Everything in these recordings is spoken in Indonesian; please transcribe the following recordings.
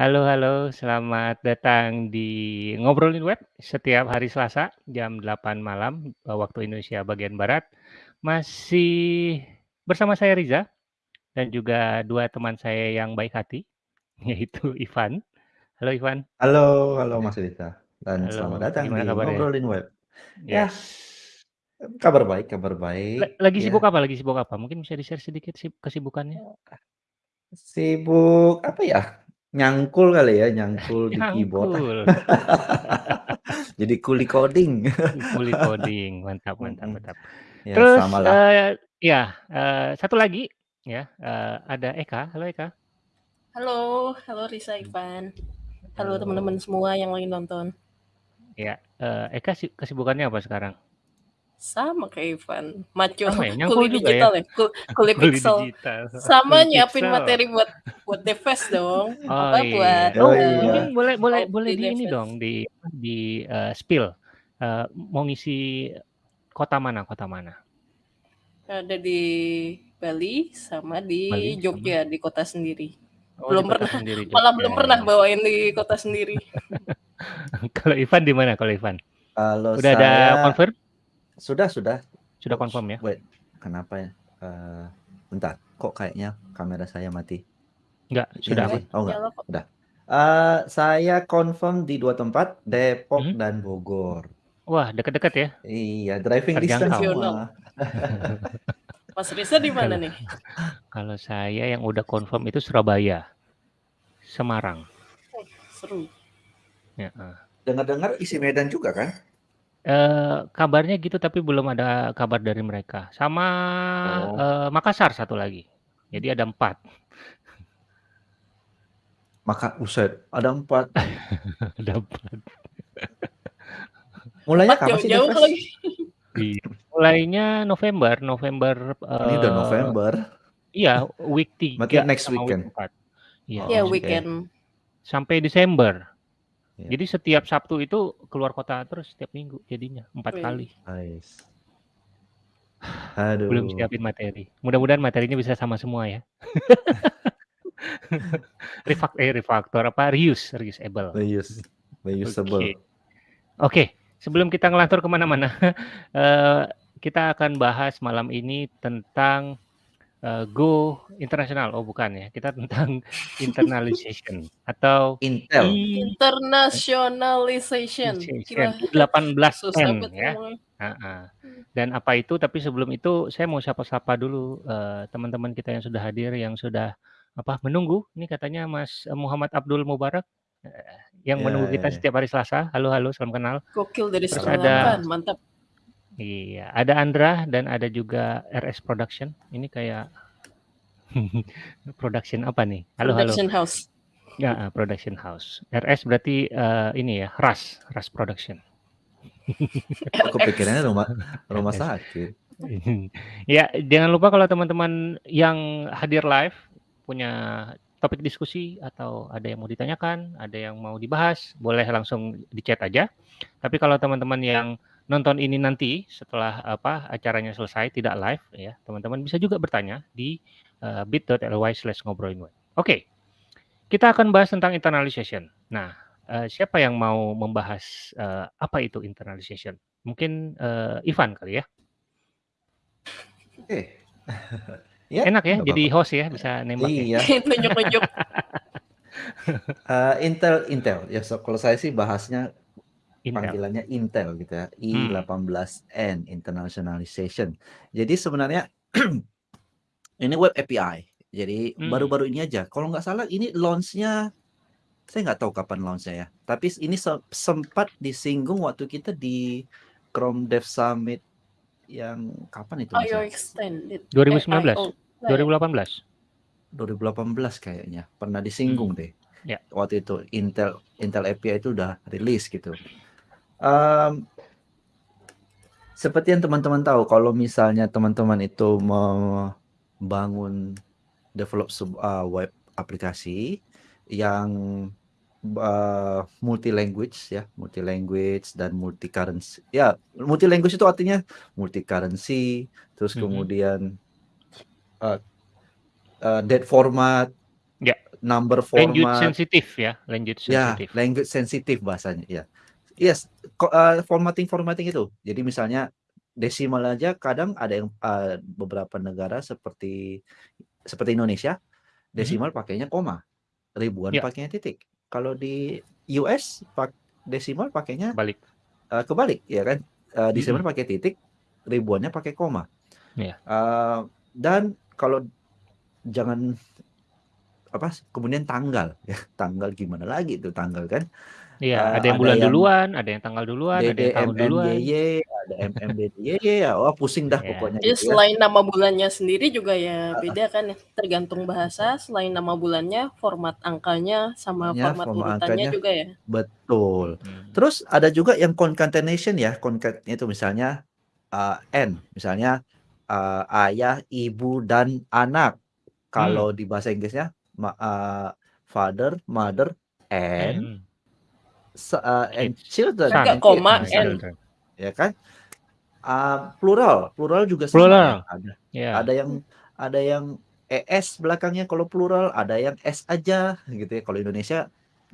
Halo halo, selamat datang di Ngobrolin Web setiap hari Selasa jam 8 malam, eee, waktu Indonesia bagian barat. Masih bersama saya Riza dan juga 2 teman saya yang baik hati, yaitu Ivan. Halo Ivan. Halo halo Mas Rita, dan selamat Halo, datang gimana di kabarnya? Ngobrolin Web. Yah, Yes. kabar baik kabar baik, lagi sibuk ya. apa lagi sibuk apa? Mungkin bisa di-share sedikit sib kesibukannya? Sibuk apa ya, nyangkul kali ya, nyangkul di keyboard. Nyangkul. Jadi kuli coding. Kuli coding, mantap mantap Mhm, mantap. ya Terus, samalah. eee, ya, eee, satu lagi ya, eee, ada Eka. Halo Eka. Halo, halo Risa, Ivan. Halo teman-teman Halo. semua yang lagi nonton. Ya, eee, Eka si kesibukannya apa sekarang? Sama kayak Ivan, maco Sama ya? Nyangkul kuli juga ya? digital ya, ku kuli Kuli pixel. digital, Sama kuli nyiapin pixel. materi buat buat Devest dong, Oh apa buat, iya. Oh Oh mungkin iya. boleh boleh Audi boleh di ini Devest. dong, di di, eee, spill, eee, mau ngisi kota mana kota mana? Ada di Bali sama di Bali sama? Jogja, di kota sendiri. Oh Belum di kota pernah, sendiri malah belum pernah bawain di kota sendiri. Kalau Ivan di mana kalau Ivan? Kalau Udah ada saya confirm? Sudah sudah. Sudah confirm ya? wait, kenapa ya? Eee, bentar, kok kayaknya kamera saya mati? Enggak, Ini sudah sih? Oh enggak, Nyala kok. udah. Eee, saya confirm di 2 tempat, Depok Mhm. dan Bogor. Wah, deket-deket ya? Iya, driving distance Terjangkau. Nasional. semua. Mas Risa di mana Kalau nih? kalau saya yang udah confirm itu Surabaya, Semarang. Oh, seru. Heeh. Dengar-dengar isi Medan juga kan? Eee, kabarnya gitu tapi belum ada kabar dari mereka. Sama, Oh. eee, Makassar satu lagi. Jadi ada 4. Maka buset, ada 4. Ada 4. Mulainya 4 kapan sih jauh-jauh Devest? lagi. Iya, mulainya November November, Ini udah eee November. Iya, week Berarti 3 next sama weekend? week 4. Iya, Iya, Oh, oke. weekend. sampai Desember. Iya. Jadi setiap Sabtu itu keluar kota terus setiap minggu jadinya 4 Wih. kali. Nice. Belum Aduh. siapin materi. Mudah-mudahan materinya bisa sama semua ya. Refak eh, refaktor apa, reuse reusable. Reuse, reusable. Oke. Oke, sebelum kita ngelantur ke mana-mana, eee, kita akan bahas malam ini tentang, eee, Go internasional. Oh bukan ya, kita tentang internalization atau Intel. Internationalization. I18N susah banget ya. ngomongnya. Heeh. Dan apa itu, tapi sebelum itu saya mau sapa-sapa dulu, eee, teman-teman kita yang sudah hadir, yang sudah apa, menunggu. Ini katanya Mas Muhammad Abdul Mubarak, eee, yang menunggu kita Yeay. setiap hari Selasa. Halo halo, salam kenal. Gokil dari Terus Salam ada Sri mantap. Iya, ada Andra dan ada juga RS Production. Ini kayak production apa nih? Halo halo. Production house. Heeh, production house. RS berarti, eee, ini ya, RAS, RAS Production. Kok kepikirannya RX. rumah rumah RS. sakit? Ya, jangan lupa kalau teman-teman yang hadir live punya topik diskusi atau ada yang mau ditanyakan, ada yang mau dibahas, boleh langsung di chat aja. Tapi kalau teman-teman yang nonton ini nanti setelah apa, acaranya selesai tidak live ya, teman-teman bisa juga bertanya di, eee, bit.ly/ngobrolinweb. Oke. Kita akan bahas tentang internalization. Nah, eee, siapa yang mau membahas, eee, apa itu internalization? Mungkin, eee, Ivan kali ya? Oke. Ya, Enak ya nggak jadi apa-apa. host ya, bisa nembak ya? Iya. Nunjuk-nunjuk. Eee, Intel Intel, ya so kalau saya sih bahasnya Intel. panggilannya Intel gitu ya, Hmm. I18N, internationalization. Jadi sebenarnya ini web API. Jadi Hmm. baru-baru ini aja, kalau nggak salah ini launch-nya saya nggak tahu kapan launch-nya ya, tapi ini se sempat disinggung waktu kita di Chrome Dev Summit yang kapan itu IO ya? extended. Eh, 2019? IO. 2018? 2018 kayaknya, pernah disinggung Hmm. deh. Ya. Waktu itu Intel Intel API itu udah rilis gitu. Mmm seperti yang teman-teman tahu kalau misalnya teman-teman itu membangun develop sebuah web aplikasi yang, eee, multi language ya, multi language dan multi currency ya, multi language itu artinya multi currency, terus Mhm. kemudian, eee eee, date format, Ya. number Language format sensitif ya, language ya, sensitif. language sensitif bahasanya, ya. Yes, ko eee, formatting-formatting itu. Jadi misalnya desimal aja kadang ada yang, eee, beberapa negara seperti seperti Indonesia, desimal pakainya koma, ribuan Ya. pakainya titik. Kalau di US pak desimal pakainya, Balik. eee, kebalik ya kan, eee, desimal Mhm. pakai titik, ribuannya pakai koma. Iya. Eee, dan kalau jangan apa, kemudian tanggal ya, tanggal gimana lagi itu tanggal kan, Iya, eee, ada yang ada bulan yang duluan, ada yang tanggal duluan, ada yang tahun duluan. DDMMYY, ada MMDDYY ya, wah pusing dah Iya. pokoknya Jadi gitu ya. selain nama bulannya sendiri juga ya beda kan ya, tergantung bahasa, selain nama bulannya, format angkanya, sama Namanya, format format urutannya angkanya juga ya? betul. Mhm. Terus ada juga yang concatenation ya, concat itu misalnya, eee, N, misalnya, eee, ayah, ibu, dan anak. Kalau di bahasa Inggrisnya ma eee, father, mother, and Mhm. Eee, and children Kan nggak and kids koma, N. children. ya kan. Eee, plural, plural juga sama ya, Plural. ada Iya. ada yang ada yang ES belakangnya kalau plural, ada yang S aja gitu ya. Kalau Indonesia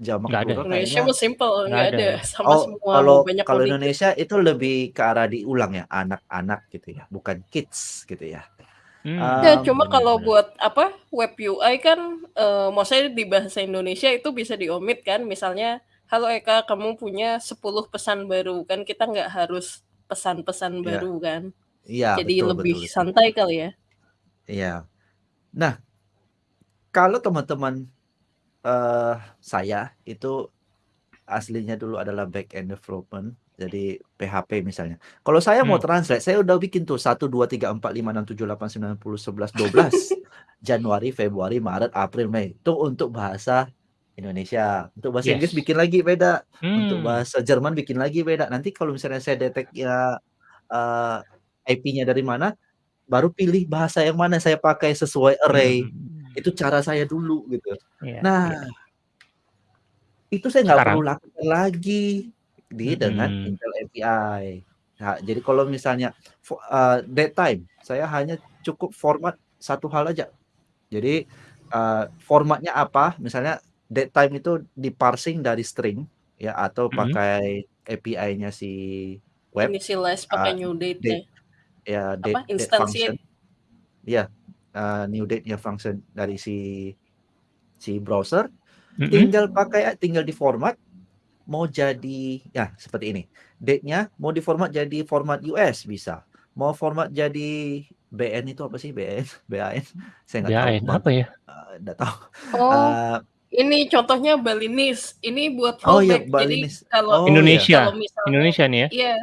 jamak ada. plural Indonesia kayaknya mah simple, Nggak ada ada, ya? sama Oh, semua, mau kalau banyak kalau mau. Indonesia itu lebih ke arah diulang ya, anak-anak gitu ya, bukan kids gitu ya. Mmm, Ya, Mmm, cuma kalau buat apa, web UI kan, eee, maksudnya di bahasa Indonesia itu bisa di-omit kan, misalnya, "Halo Eka, kamu punya 10 pesan baru." Kan kita nggak harus pesan-pesan Iya. baru kan. Iya, Jadi betul lebih betul betul. santai kali ya? Iya. Nah kalau teman-teman, eee, saya itu aslinya dulu adalah back end development, jadi PHP misalnya. Kalau saya mau Mmm. translate, saya udah bikin tuh 1, 2, 3, 4, 5, 6, 7, 8, 9, 10, 11, 12. Januari, Februari, Maret, April, Mei. Itu untuk bahasa Indonesia. Untuk bahasa Inggris Yes. bikin lagi beda, untuk Mmm. bahasa Jerman bikin lagi beda. Nanti kalau misalnya saya detect-nya, eee, IP-nya dari mana, baru pilih bahasa yang mana saya pakai sesuai array. Mhm. Itu cara saya dulu gitu. Iya Nah iya. itu saya nggak perlu lakukan lagi di dengan Mhm. Intel API. Nah, jadi kalau misalnya fo eee, datetime, saya hanya cukup format satu hal aja. Jadi, eee, formatnya apa, misalnya datetime itu di-parsing dari string ya, atau Mhm. pakai API-nya si web, Initialize eee, pakai new date date ya? ya, Apa, date date function. Iya, eee, new date-nya function dari si si browser, Mhm. tinggal pakai tinggal di-format, mau jadi ya seperti ini, date-nya mau di-format jadi format US bisa, mau format jadi BN itu apa sih BN? BAN? Saya nggak tahu, apa ya? eee, nggak tahu. Oh, Eee ini contohnya Balinese, ini buat Oh iya, fallback. Jadi kalau Oh iya. kalau Indonesia? misalnya Indonesia nih ya? iya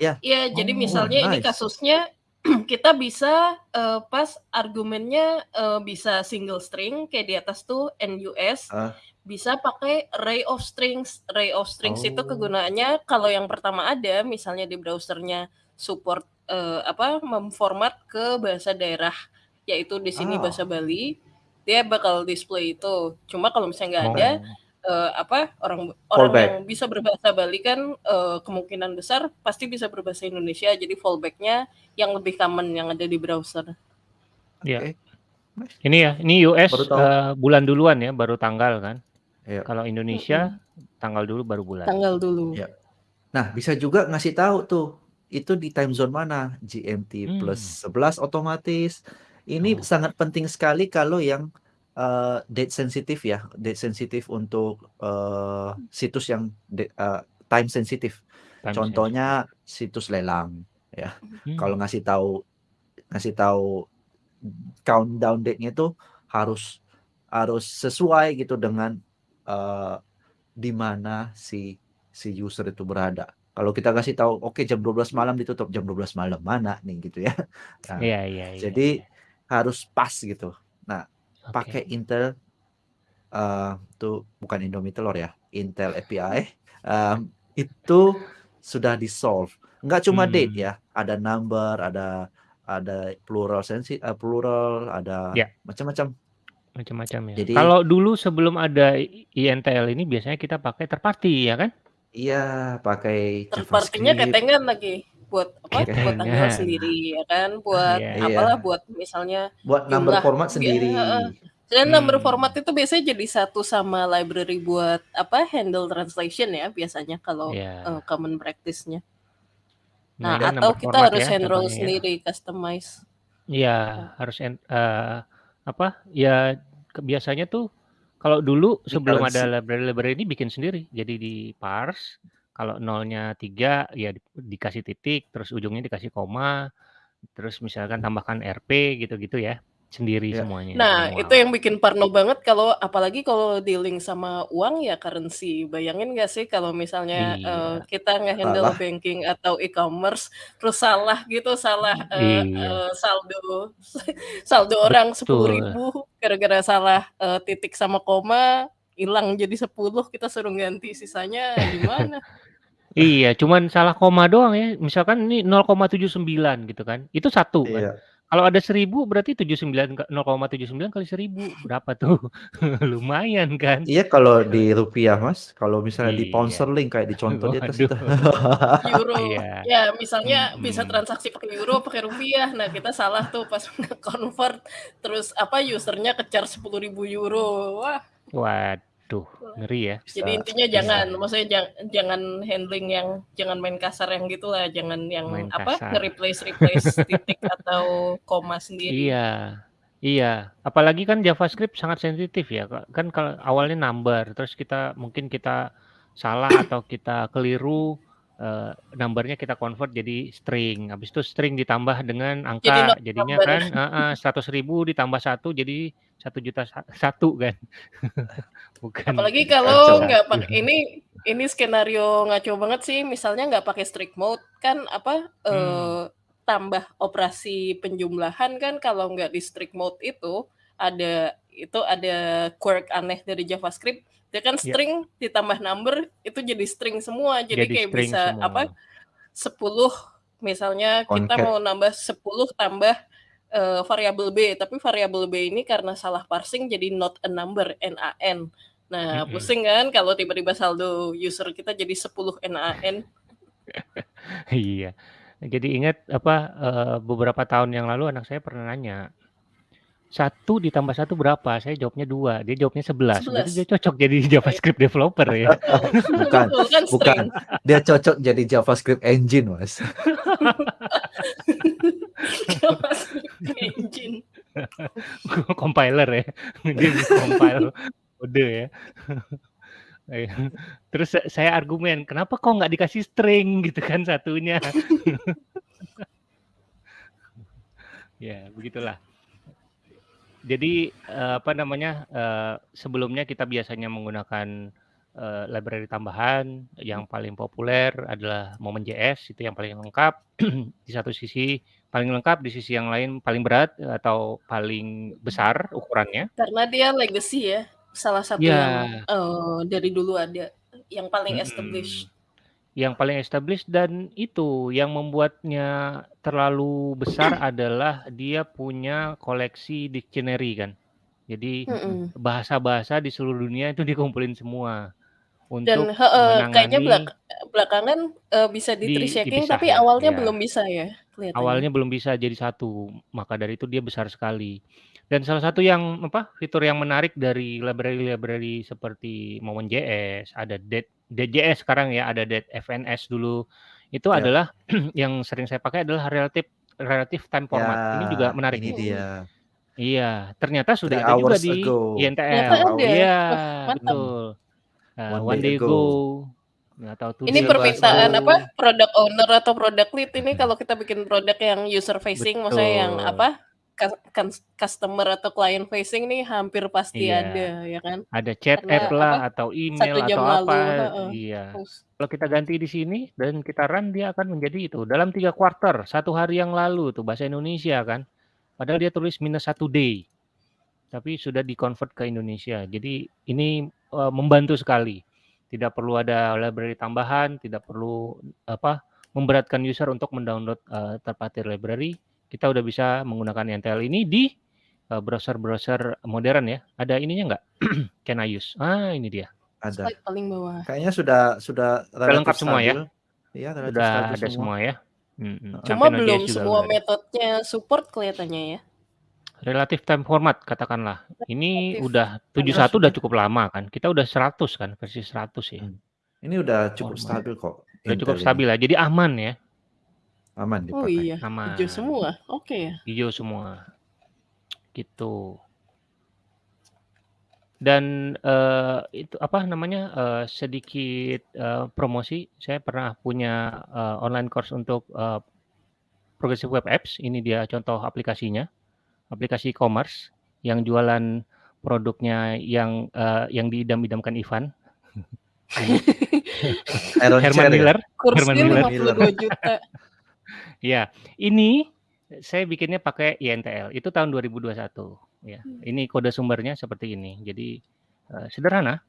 Iya. iya, jadi Oh, wah misalnya ini nice. kasusnya kita bisa, eee, pas argumennya, eee, bisa single string kayak di atas tuh NUS, Heeh. bisa pakai array of strings. Array of strings itu Oh. kegunaannya kalau yang pertama ada, misalnya di browser-nya support, eee, apa, memformat ke bahasa daerah, yaitu di sini bahasa Ah. Bali, dia bakal display itu. Cuma kalau misalnya nggak ada, Oh. eee, apa, orang orang yang bisa berbahasa Bali kan, eee, kemungkinan besar pasti bisa berbahasa Indonesia, jadi fallback-nya yang lebih common yang ada di browser. Iya. Oke, nice. Ini ya, ini US, tahu. eee, bulan duluan ya, baru tanggal kan. Iya. Kalau Indonesia, Mhm. tanggal dulu baru bulan. Tanggal dulu. Iya. Nah, bisa juga ngasih tahu tuh, itu di time zone mana, GMT plus Mmm. 11 otomatis. Ini Oh. sangat penting sekali kalau yang, eee, date sensitif ya, date sensitif untuk, eee, situs yang de eee, time sensitif. Time sensitive. Contohnya situs lelang ya. Kalau Mmm. ngasih tahu ngasih tahu countdown date-nya itu harus harus sesuai gitu dengan, eee, di mana si si user itu berada. Kalau kita kasih tahu, "Oke jam 12 malam ditutup," jam 12 malam mana nih gitu ya. Nah, Iya iya iya jadi iya. Harus pas gitu. Nah, pakai Oke. Intel, itu bukan Indomie telur ya, Intel API, mmm, itu sudah di-solve. Nggak cuma date Mmm. ya, ada number, ada ada plural sensi eee, plural, ada Ya. macam-macam. Macam-macam ya. Jadi Kalau dulu sebelum ada INTL ini biasanya kita pakai third party ya kan? Iya, pakai JavaScript. ketengan lagi, buat apa, Oke. buat tanggal Ketengan. sendiri ya kan, buat Iya. apalah, Iya. buat misalnya Buat number jumlah format sendiri. Dan number Hmm. format itu biasanya jadi satu sama library buat apa handle translation ya biasanya kalau Iya. eh, common practice-nya. Nah, Nah, dan atau number kita harus ya hand roll contohnya ya. sendiri, customize. Iya, harus eee, apa, ya biasanya tuh kalau dulu Di sebelum ada library-library ini bikin sendiri. Jadi di-parse, kalau nolnya 3 ya di dikasih titik, terus ujungnya dikasih koma, terus misalkan tambahkan RP gitu-gitu ya, sendiri Iya. semuanya, Nah, itu manual. yang bikin parno banget kalau apalagi kalau dealing sama uang ya currency. Bayangin nggak sih kalau misalnya, eee, Iya. kita nge-handle Salah. banking atau e-commerce, terus salah gitu, salah, eee Iya. eee, saldo saldo orang Betul. 10.000 gara-gara salah, eee, titik sama koma, hilang jadi 10, kita suruh ganti, sisanya gimana? Iya, cuman salah koma doang ya, misalkan ini 0,79 gitu kan, itu 1 kan. Iya. Kalau ada 1000 berarti 79 ka 0,79 kali 1000 berapa tuh? Lumayan kan? Iya, kalau di rupiah, Mas. Kalau misalnya di pound Iya. sterling kayak dicontoh di atas. Euro. Iya. Ya, misalnya bisa Mhm. transaksi pakai euro, pakai rupiah. Nah, kita salah tuh pas nge-convert, terus apa, user-nya ke-charge 10.000 euro. Wah. Waduh, ngeri ya. Jadi intinya bisa. jangan, maksudnya jang jangan handling yang jangan main kasar yang gitulah, jangan yang Main apa, kasar. nge-replace-replace titik atau koma sendiri. Iya. Iya, apalagi kan JavaScript sangat sensitif ya. Kan kalau awalnya number, terus kita mungkin kita salah atau kita keliru, eee, number-nya kita convert jadi string, habis itu string ditambah dengan Jadi angka, not jadinya number. kan heeh, 100.000 ditambah 1 jadi 1.000.000 sa 1 kan. Bukan Apalagi kalau nggak 1. pakai ini ini skenario ngaco banget sih, misalnya nggak pakai strict mode, kan apa, Hmm. eee, tambah operasi penjumlahan kan kalau nggak di strict mode itu, ada itu ada quirk aneh dari JavaScript, dia kan Ya. string ditambah number, itu jadi string semua. Jadi Jadi kayak bisa apa, semua. 10 misalnya kita Concat. mau nambah 10 tambah, eee, variabel B, tapi variabel B ini karena salah parsing jadi not a number, NaN. Nah, Mhm. pusing kan kalau tiba-tiba saldo user kita jadi 10 NaN. Iya. Jadi ingat apa, eee, beberapa tahun yang lalu anak saya pernah nanya, 1 ditambah 1 berapa? Saya jawabnya 2, dia jawabnya 11. Berarti 11. dia cocok jadi JavaScript developer ya. Bukan, kan bukan. Dia cocok jadi JavaScript engine, Mas. Engine. Compiler ya, dia compile kode ya. Iya. Terus sa saya argumen, "Kenapa kok nggak dikasih string gitu kan satunya?" Ya, begitulah. Jadi, eee, apa namanya, eee, sebelumnya kita biasanya menggunakan, eee, library tambahan, yang paling populer adalah Moment.js, itu yang paling lengkap. Di satu sisi paling lengkap, di sisi yang lain paling berat atau paling besar ukurannya. Karena dia legacy ya, salah satu yang, Iya. eee, dari dulu ada, yang paling established. Mhm. Yang paling established dan itu, yang membuatnya terlalu besar adalah dia punya koleksi dictionary kan. Jadi bahasa-bahasa di seluruh dunia itu dikumpulin semua Dan untuk heeh, kayaknya belak belakangan, eee, bisa di di tapi ya, awalnya iya. belum bisa ya, kelihatannya. Awalnya belum bisa jadi satu, maka dari itu dia besar sekali. Dan salah satu yang apa, fitur yang menarik dari library-library seperti Moment.js, ada Date Date.js sekarang ya, ada Date.fns dulu, itu Ya. adalah yang sering saya pakai adalah relative relative time format. Ini juga Ya, menarik ini dia. Iya, ternyata sudah 3 ada juga di ago. Ternyata INTL. Iya, betul. Eee, One one day day ago. ago, atau two Ini days permintaan apa, product owner atau product lead ini kalau kita bikin produk yang user facing, maksudnya yang Betul. apa, customer atau client facing nih hampir pasti Iya. ada, ya kan. Ada chat Karena app lah, apa, atau 1 email, atau lalu apa. heeh, Iya. post. Kalau kita ganti di sini dan kita run, dia akan menjadi itu, dalam 3 quarter, 1 hari yang lalu tuh bahasa Indonesia kan. Padahal dia tulis minus 1 day, tapi sudah di-convert ke Indonesia. Jadi ini, eee, membantu sekali. Tidak perlu ada library tambahan, tidak perlu apa, memberatkan user untuk mendownload, eee, third party library. Kita udah bisa menggunakan NTL ini di, eee, browser-browser modern ya. Ada ininya nggak? Can I use? Ah, ini dia. Ada. Slide paling bawah. Kayaknya sudah sudah lengkap semua ya? Iya, relatif Udah stabil ada semua. semua ya? Heeh. Cuma belum semua udah metodenya support kelihatannya ya. Relative time format katakanlah. Ini Relative udah time 71 udah Maksudnya? cukup lama kan. Kita udah 100 kan, versi 100 ya. Hmm. Ini udah cukup Format. stabil kok Udah cukup stabil ya. Jadi aman ya, Aman Oh dipakai. iya, aman. hijau semua. Oke ya. Hijau semua. Gitu. Dan eh, itu apa namanya? eh, sedikit eh, promosi, saya pernah punya eh, online course untuk eh, Progressive Web Apps. Ini dia contoh aplikasinya. Aplikasi e-commerce yang jualan produknya yang eh, yang diidam-idamkan Ivan. Iron Herman ya? Miller. Herman Kursnya Miller. 52 juta. Ya, ini saya bikinnya pakai INTL. Itu tahun 2021. Ya, ini kode sumbernya seperti ini. Jadi eh, sederhana.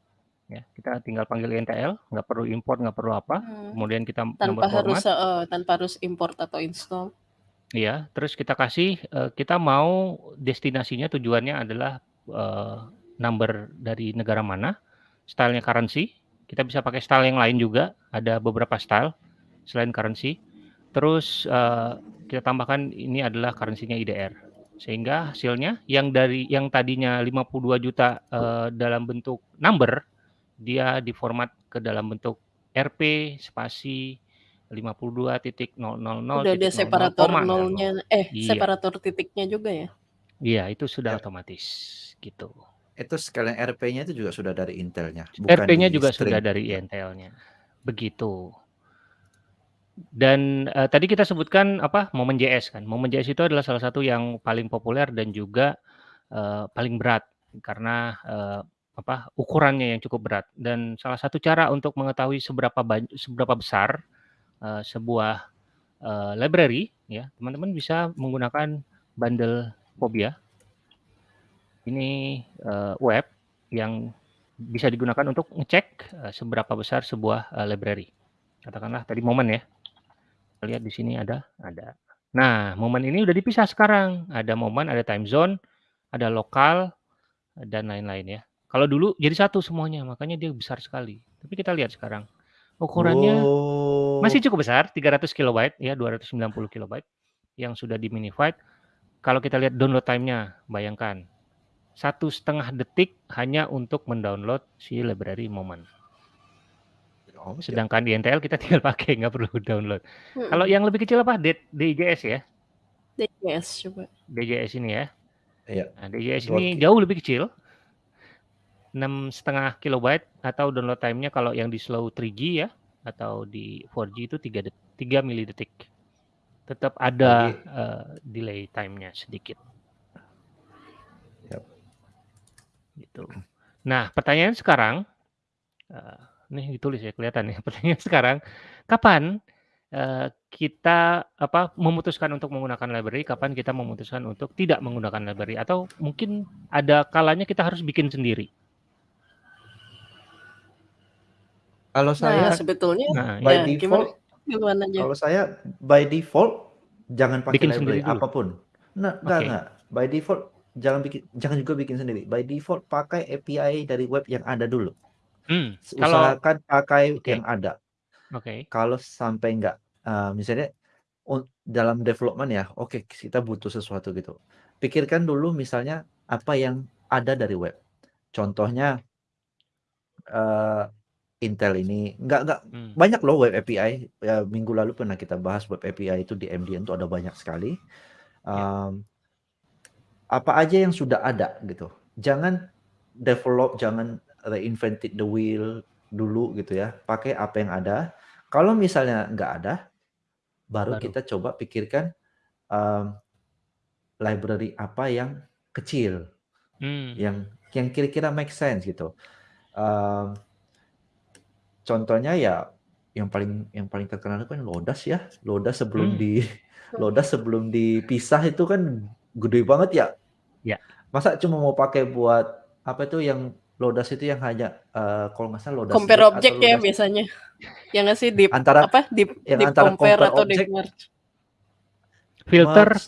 Ya, kita tinggal panggil INTL, nggak perlu import, nggak perlu apa. Hmm. Kemudian kita Tanpa nomor harus format. eh, tanpa harus import atau install. Iya, terus kita kasih eh, kita mau destinasinya tujuannya adalah eh, number dari negara mana, stylenya currency. Kita bisa pakai style yang lain juga, ada beberapa style selain currency. Terus eh, kita tambahkan ini adalah currency-nya IDR. Sehingga hasilnya yang dari yang tadinya 52 juta eh, dalam bentuk number, dia diformat ke dalam bentuk RP spasi 52.000 Udah ada titik 00, separator koma, nol, nol. nolnya, eh Iya, separator titiknya juga ya. iya itu sudah Ya. otomatis gitu. Itu sekalian RP-nya itu juga sudah dari Intelnya, bukan RP-nya juga sudah string. dari INTL-nya. Begitu. Dan eh, tadi kita sebutkan apa? Momen JS kan. Momen JS itu adalah salah satu yang paling populer dan juga eh, paling berat karena eh, apa? ukurannya yang cukup berat. Dan salah satu cara untuk mengetahui seberapa seberapa besar eh, sebuah eh, library ya, teman-teman bisa menggunakan bundle Phobia. Ini eh, web yang bisa digunakan untuk ngecek eh, seberapa besar sebuah eh, library. Katakanlah tadi momen ya. Lihat di sini ada, ada. Nah, momen ini udah dipisah sekarang. Ada momen, ada time zone, ada lokal dan lain-lain ya. Kalau dulu jadi satu semuanya, makanya dia besar sekali. Tapi kita lihat sekarang. Ukurannya masih Oh, cukup besar, 300 kilobyte ya, 290 kilobyte yang sudah di minified. Kalau kita lihat download time-nya, bayangkan satu setengah detik hanya untuk mendownload si library momen. oh, ya. Sedangkan di NTL kita tinggal pakai, nggak perlu download. Hmm. Kalau yang lebih kecil apa? D- DJS ya, DJS coba. DJS ini ya. Iya. Nah, DJS Dua ini jauh lebih kecil, enam setengah kilobyte atau download time-nya kalau yang di slow 3G ya atau di 4G itu 3 det- 3 milidetik. Tetap ada Jadi eh, delay time-nya sedikit gitu. Nah, pertanyaan sekarang eh, nih ditulis ya kelihatan ya. Pertanyaan sekarang, kapan eh, kita apa memutuskan untuk menggunakan library, kapan kita memutuskan untuk tidak menggunakan library atau mungkin ada kalanya kita harus bikin sendiri. Kalau Nah, saya sebetulnya Nah, by ya gimana default, gimana aja? kalau saya by default jangan pakai bikin library sendiri dulu. apa pun. Nah, enggak Oke. enggak. By default jangan bikin jangan juga bikin sendiri. By default pakai API dari web yang ada dulu. Hmm, kalau Usahakan pakai oke, yang ada. oke. Kalau sampai enggak eh, misalnya un- dalam development ya, oke kita butuh sesuatu gitu. Pikirkan dulu misalnya apa yang ada dari web. Contohnya eh, Intel ini enggak enggak Hmm, banyak loh web API. Ya, minggu lalu pernah kita bahas web API itu di MDN itu ada banyak sekali. ya. Em, apa aja yang sudah ada gitu. Jangan develop, jangan reinvented the wheel dulu gitu ya. Pakai apa yang ada. Kalau misalnya nggak ada, baru Baru. kita coba pikirkan em, library apa yang kecil, Hmm, yang yang kira-kira make sense gitu. Em, contohnya ya yang paling yang paling terkenal itu kan Lodas ya. Lodas sebelum hmm, di Lodas sebelum dipisah itu kan gede banget ya. ya. Masa cuma mau pakai buat apa itu yang Lodas itu yang hanya eh, kalau nggak salah Lodas Compare objek ya biasanya. Yang nggak sih deep antara apa deep yang deep antara compare compare atau objek, merge. Filter, merge,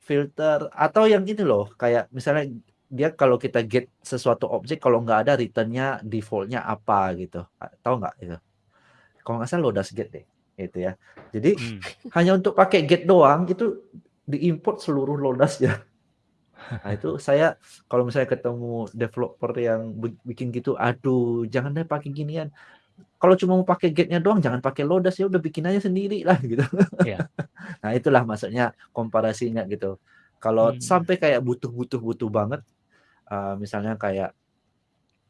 filter atau yang ini loh kayak misalnya dia kalau kita get sesuatu objek kalau nggak ada returnnya defaultnya apa gitu Ah, tahu nggak itu kalau nggak salah Lodas get deh itu ya jadi hmm. hanya untuk pakai get doang itu diimport seluruh Lodas ya Nah itu saya kalau misalnya ketemu developer yang bikin gitu, aduh jangan deh pakai ginian. Kalau cuma mau pakai gate-nya doang jangan pakai Lodash, ya udah bikin aja sendiri lah gitu. Iya. Nah itulah maksudnya komparasinya gitu. Kalau Hmm. sampai kayak butuh-butuh-butuh banget, eee, misalnya kayak,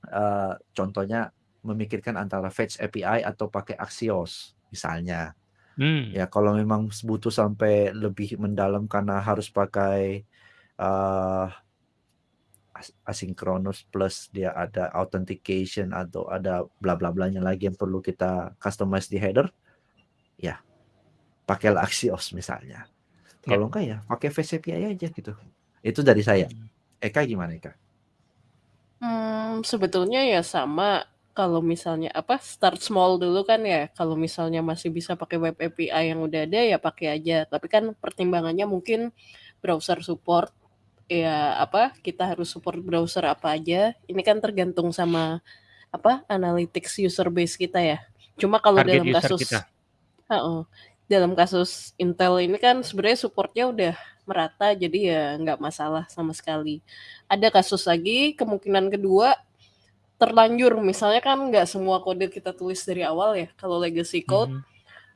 eee, contohnya memikirkan antara Fetch API atau pakai Axios misalnya. Hmm. Ya kalau memang butuh sampai lebih mendalam karena harus pakai, as asynchronous plus dia ada authentication atau ada bla bla blanya lagi yang perlu kita customize di header, ya pakailah Axios misalnya. Ya. Kalau enggak ya pakai Fetch API aja gitu. Itu dari saya. Hmm. Eka gimana Eka? Mmm, sebetulnya ya sama, kalau misalnya apa, start small dulu kan ya, kalau misalnya masih bisa pakai web API yang udah ada ya pakai aja, tapi kan pertimbangannya mungkin browser support, ya apa, kita harus support browser apa aja, ini kan tergantung sama apa, analytics user base kita ya. Cuma kalau Target dalam user kasus kita. heeh, dalam kasus Intel ini kan sebenarnya support-nya udah merata, jadi ya nggak masalah sama sekali. Ada kasus lagi, kemungkinan kedua, terlanjur misalnya kan nggak semua kode kita tulis dari awal ya, kalau legacy code Mhm.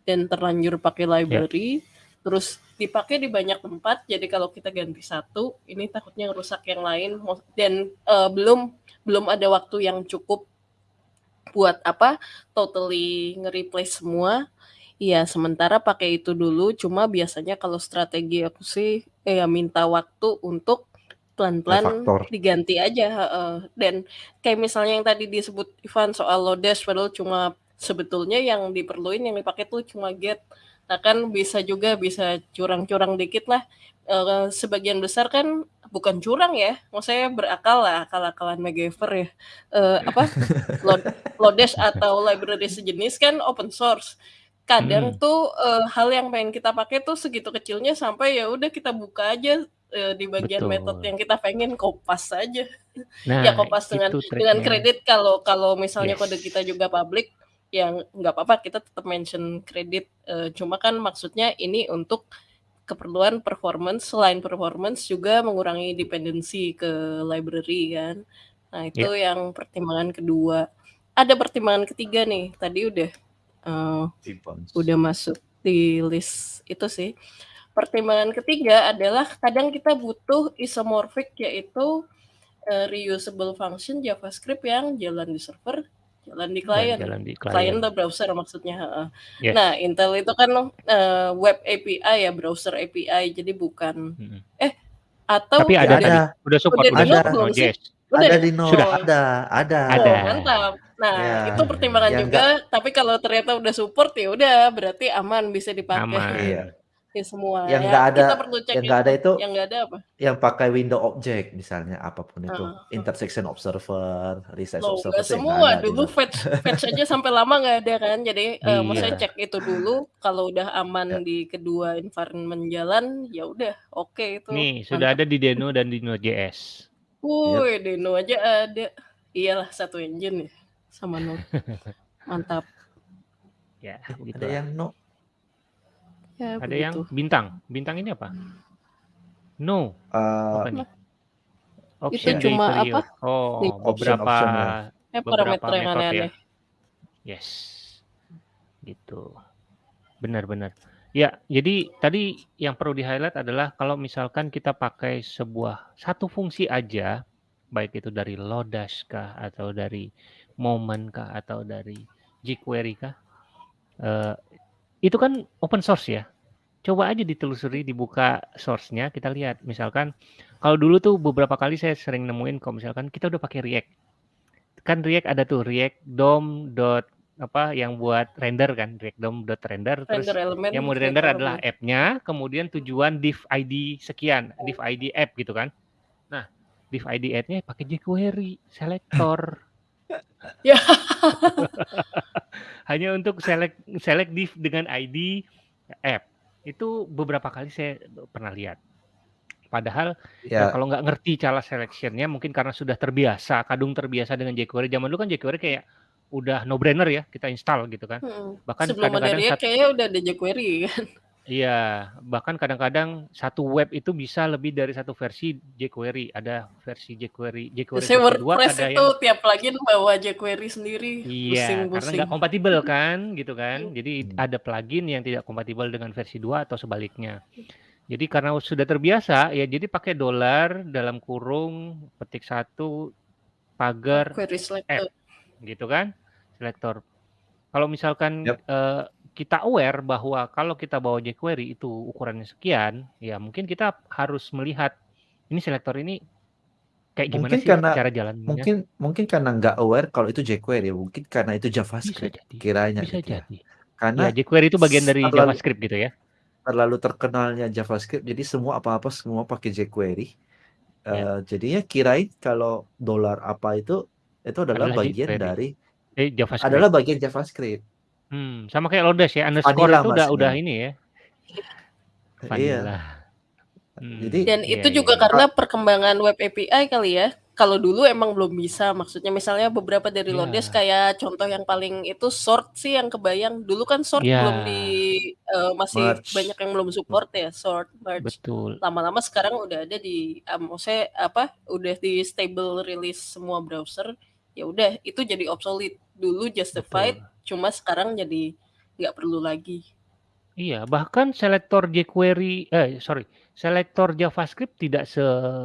dan terlanjur pakai Ya. library, terus dipakai di banyak tempat, jadi kalau kita ganti satu, ini takutnya ngerusak yang lain, dan, eee, belum belum ada waktu yang cukup buat apa, totally nge-replace semua, ya sementara pakai itu dulu, cuma biasanya kalau strategi aku sih, ya minta waktu untuk pelan-pelan diganti aja heeh, dan kayak misalnya yang tadi disebut Ivan soal Lodash, padahal cuma sebetulnya yang diperluin yang dipakai tuh cuma get. Nah kan bisa juga bisa curang-curang dikit lah, eee, sebagian besar kan bukan curang ya, maksudnya berakal lah, akal-akalan MacGyver ya, eee, apa, Lod Lodash atau library sejenis kan open source. Kadang Mhm. tuh, eee, hal yang pengen kita pakai tuh segitu kecilnya sampai ya udah kita buka aja, eee, di bagian method Betul. yang kita pengen, kopas aja. Nah, Ya kopas dengan itu dengan triknya. kredit kalau kalau misalnya kode Yes. kita juga public, ya nggak apa-apa kita tetap mention kredit, eee, cuma kan maksudnya ini untuk keperluan performance, selain performance juga mengurangi dependensi ke library kan. Nah itu Ya. yang pertimbangan kedua. Ada pertimbangan ketiga nih, tadi udah, Timpang. udah masuk di list itu sih. Pertimbangan ketiga adalah kadang kita butuh isomorphic yaitu, eee, reusable function JavaScript yang jalan di server, jalan di client. jalan di Client klien. atau browser maksudnya, heeh. Yes. Nah Intel itu kan, eee, web API ya, browser API, jadi bukan Mhm. eh, atau Tapi Ya ada ada. udah support, udah support belum sih? Node.js. Udah Ada di Node, Sudah. Ada, ada. Ada. Oh mantap. Nah Ya, itu pertimbangan yang juga, enggak tapi kalau ternyata udah support ya udah berarti aman bisa dipakai Iya. Aman. di semua. Yang Ya enggak ada kita perlu cek yang enggak ada itu Yang nggak ada apa? yang pakai window object misalnya apa pun itu. Heeh, heeh. Intersection observer, resize Loh observer enggak semua, ada dulu fetch fetch aja sampai lama nggak ada kan, jadi, eee, maksudnya Iya. cek itu dulu, kalau udah Ya. aman di kedua environment jalan, ya udah oke itu, Nih, sudah mantap. ada di Deno dan di Node.js. Wuih, Deno aja ada. Iyalah satu engine ya, sama Node. Mantap. Ya, Eh, ada yang no. Ya Ada yang begitu. bintang. Bintang ini apa? No. Apa Eee nih? Nah, itu Option cuma apa. Oh, Option beberapa eh, beberapa parameter yang ya. aneh-aneh. Yes. Gitu. Benar-benar. Ya, jadi tadi yang perlu di-highlight adalah kalau misalkan kita pakai sebuah satu fungsi aja, baik itu dari Lodash kah atau dari Moment kah atau dari jQuery kah, eee, itu kan open source ya. Coba aja ditelusuri, dibuka source-nya, kita lihat. Misalkan kalau dulu tuh beberapa kali saya sering nemuin kalau misalkan kita udah pakai React. Kan React ada tuh React DOM dot apa yang buat render kan, React DOM dot render terus Render element, yang mau di-render adalah app-nya, kemudian tujuan div ID sekian, div ID app gitu kan. Nah, div ID app-nya pakai jQuery selector. Ya. Hanya untuk select select div dengan ID app. Itu beberapa kali saya pernah lihat. Padahal ya Ya. kalau nggak ngerti cara selection-nya mungkin karena sudah terbiasa, kadung terbiasa dengan jQuery. Zaman dulu kan jQuery kayak udah no brainer ya, kita install gitu kan. Mhm. Bahkan kadang-kadang kayaknya udah ada jQuery kan? Iya, bahkan kadang-kadang satu web itu bisa lebih dari satu versi jQuery. Ada versi jQuery jQuery 2 WordPress ada itu yang tiap plugin bawa jQuery sendiri, Iya, karena nggak kompatibel kan, gitu kan. Jadi Hmm. ada plugin yang tidak kompatibel dengan versi 2 atau sebaliknya. Jadi karena sudah terbiasa, ya jadi pakai dolar dalam kurung petik satu pagar Query app, gitu kan, selektor. Kalau misalkan Yap. eh, kita aware bahwa kalau kita bawa jQuery itu ukurannya sekian, ya mungkin kita harus melihat ini selektor ini kayak gimana Mungkin sih karena cara jalannya. mungkin mungkin karena nggak aware kalau itu jQuery, mungkin karena itu Bisa JavaScript jadi, kiranya bisa gitu ya. jadi. Karena Ya jQuery itu bagian dari terlalu JavaScript gitu ya. terlalu terkenalnya JavaScript, jadi semua apa-apa semua pakai jQuery. Ya. Eh, jadinya kirain kalau dolar apa itu itu adalah Adalah bagian jQuery. dari Eh JavaScript. adalah bagian JavaScript. Hmm, sama kayak Lodash ya, underscore Vanilla itu udah udah ini ya. Iya. Vanilla. Hmm, Jadi Dan iya itu iya juga iya. karena perkembangan web API kali ya. Kalau dulu emang belum bisa, maksudnya misalnya beberapa dari Lodash Ya. kayak contoh yang paling itu sort sih yang kebayang. Dulu kan sort belum di eh, masih merge. banyak yang belum support ya, sort, merge. betul. Lama-lama sekarang udah ada di ah, maksudnya apa? Udah di stable release semua browser. Ya udah, itu jadi obsolete. Dulu justified, Betul. cuma sekarang jadi nggak perlu lagi. Iya, bahkan selektor jQuery eh sorry, selektor JavaScript tidak se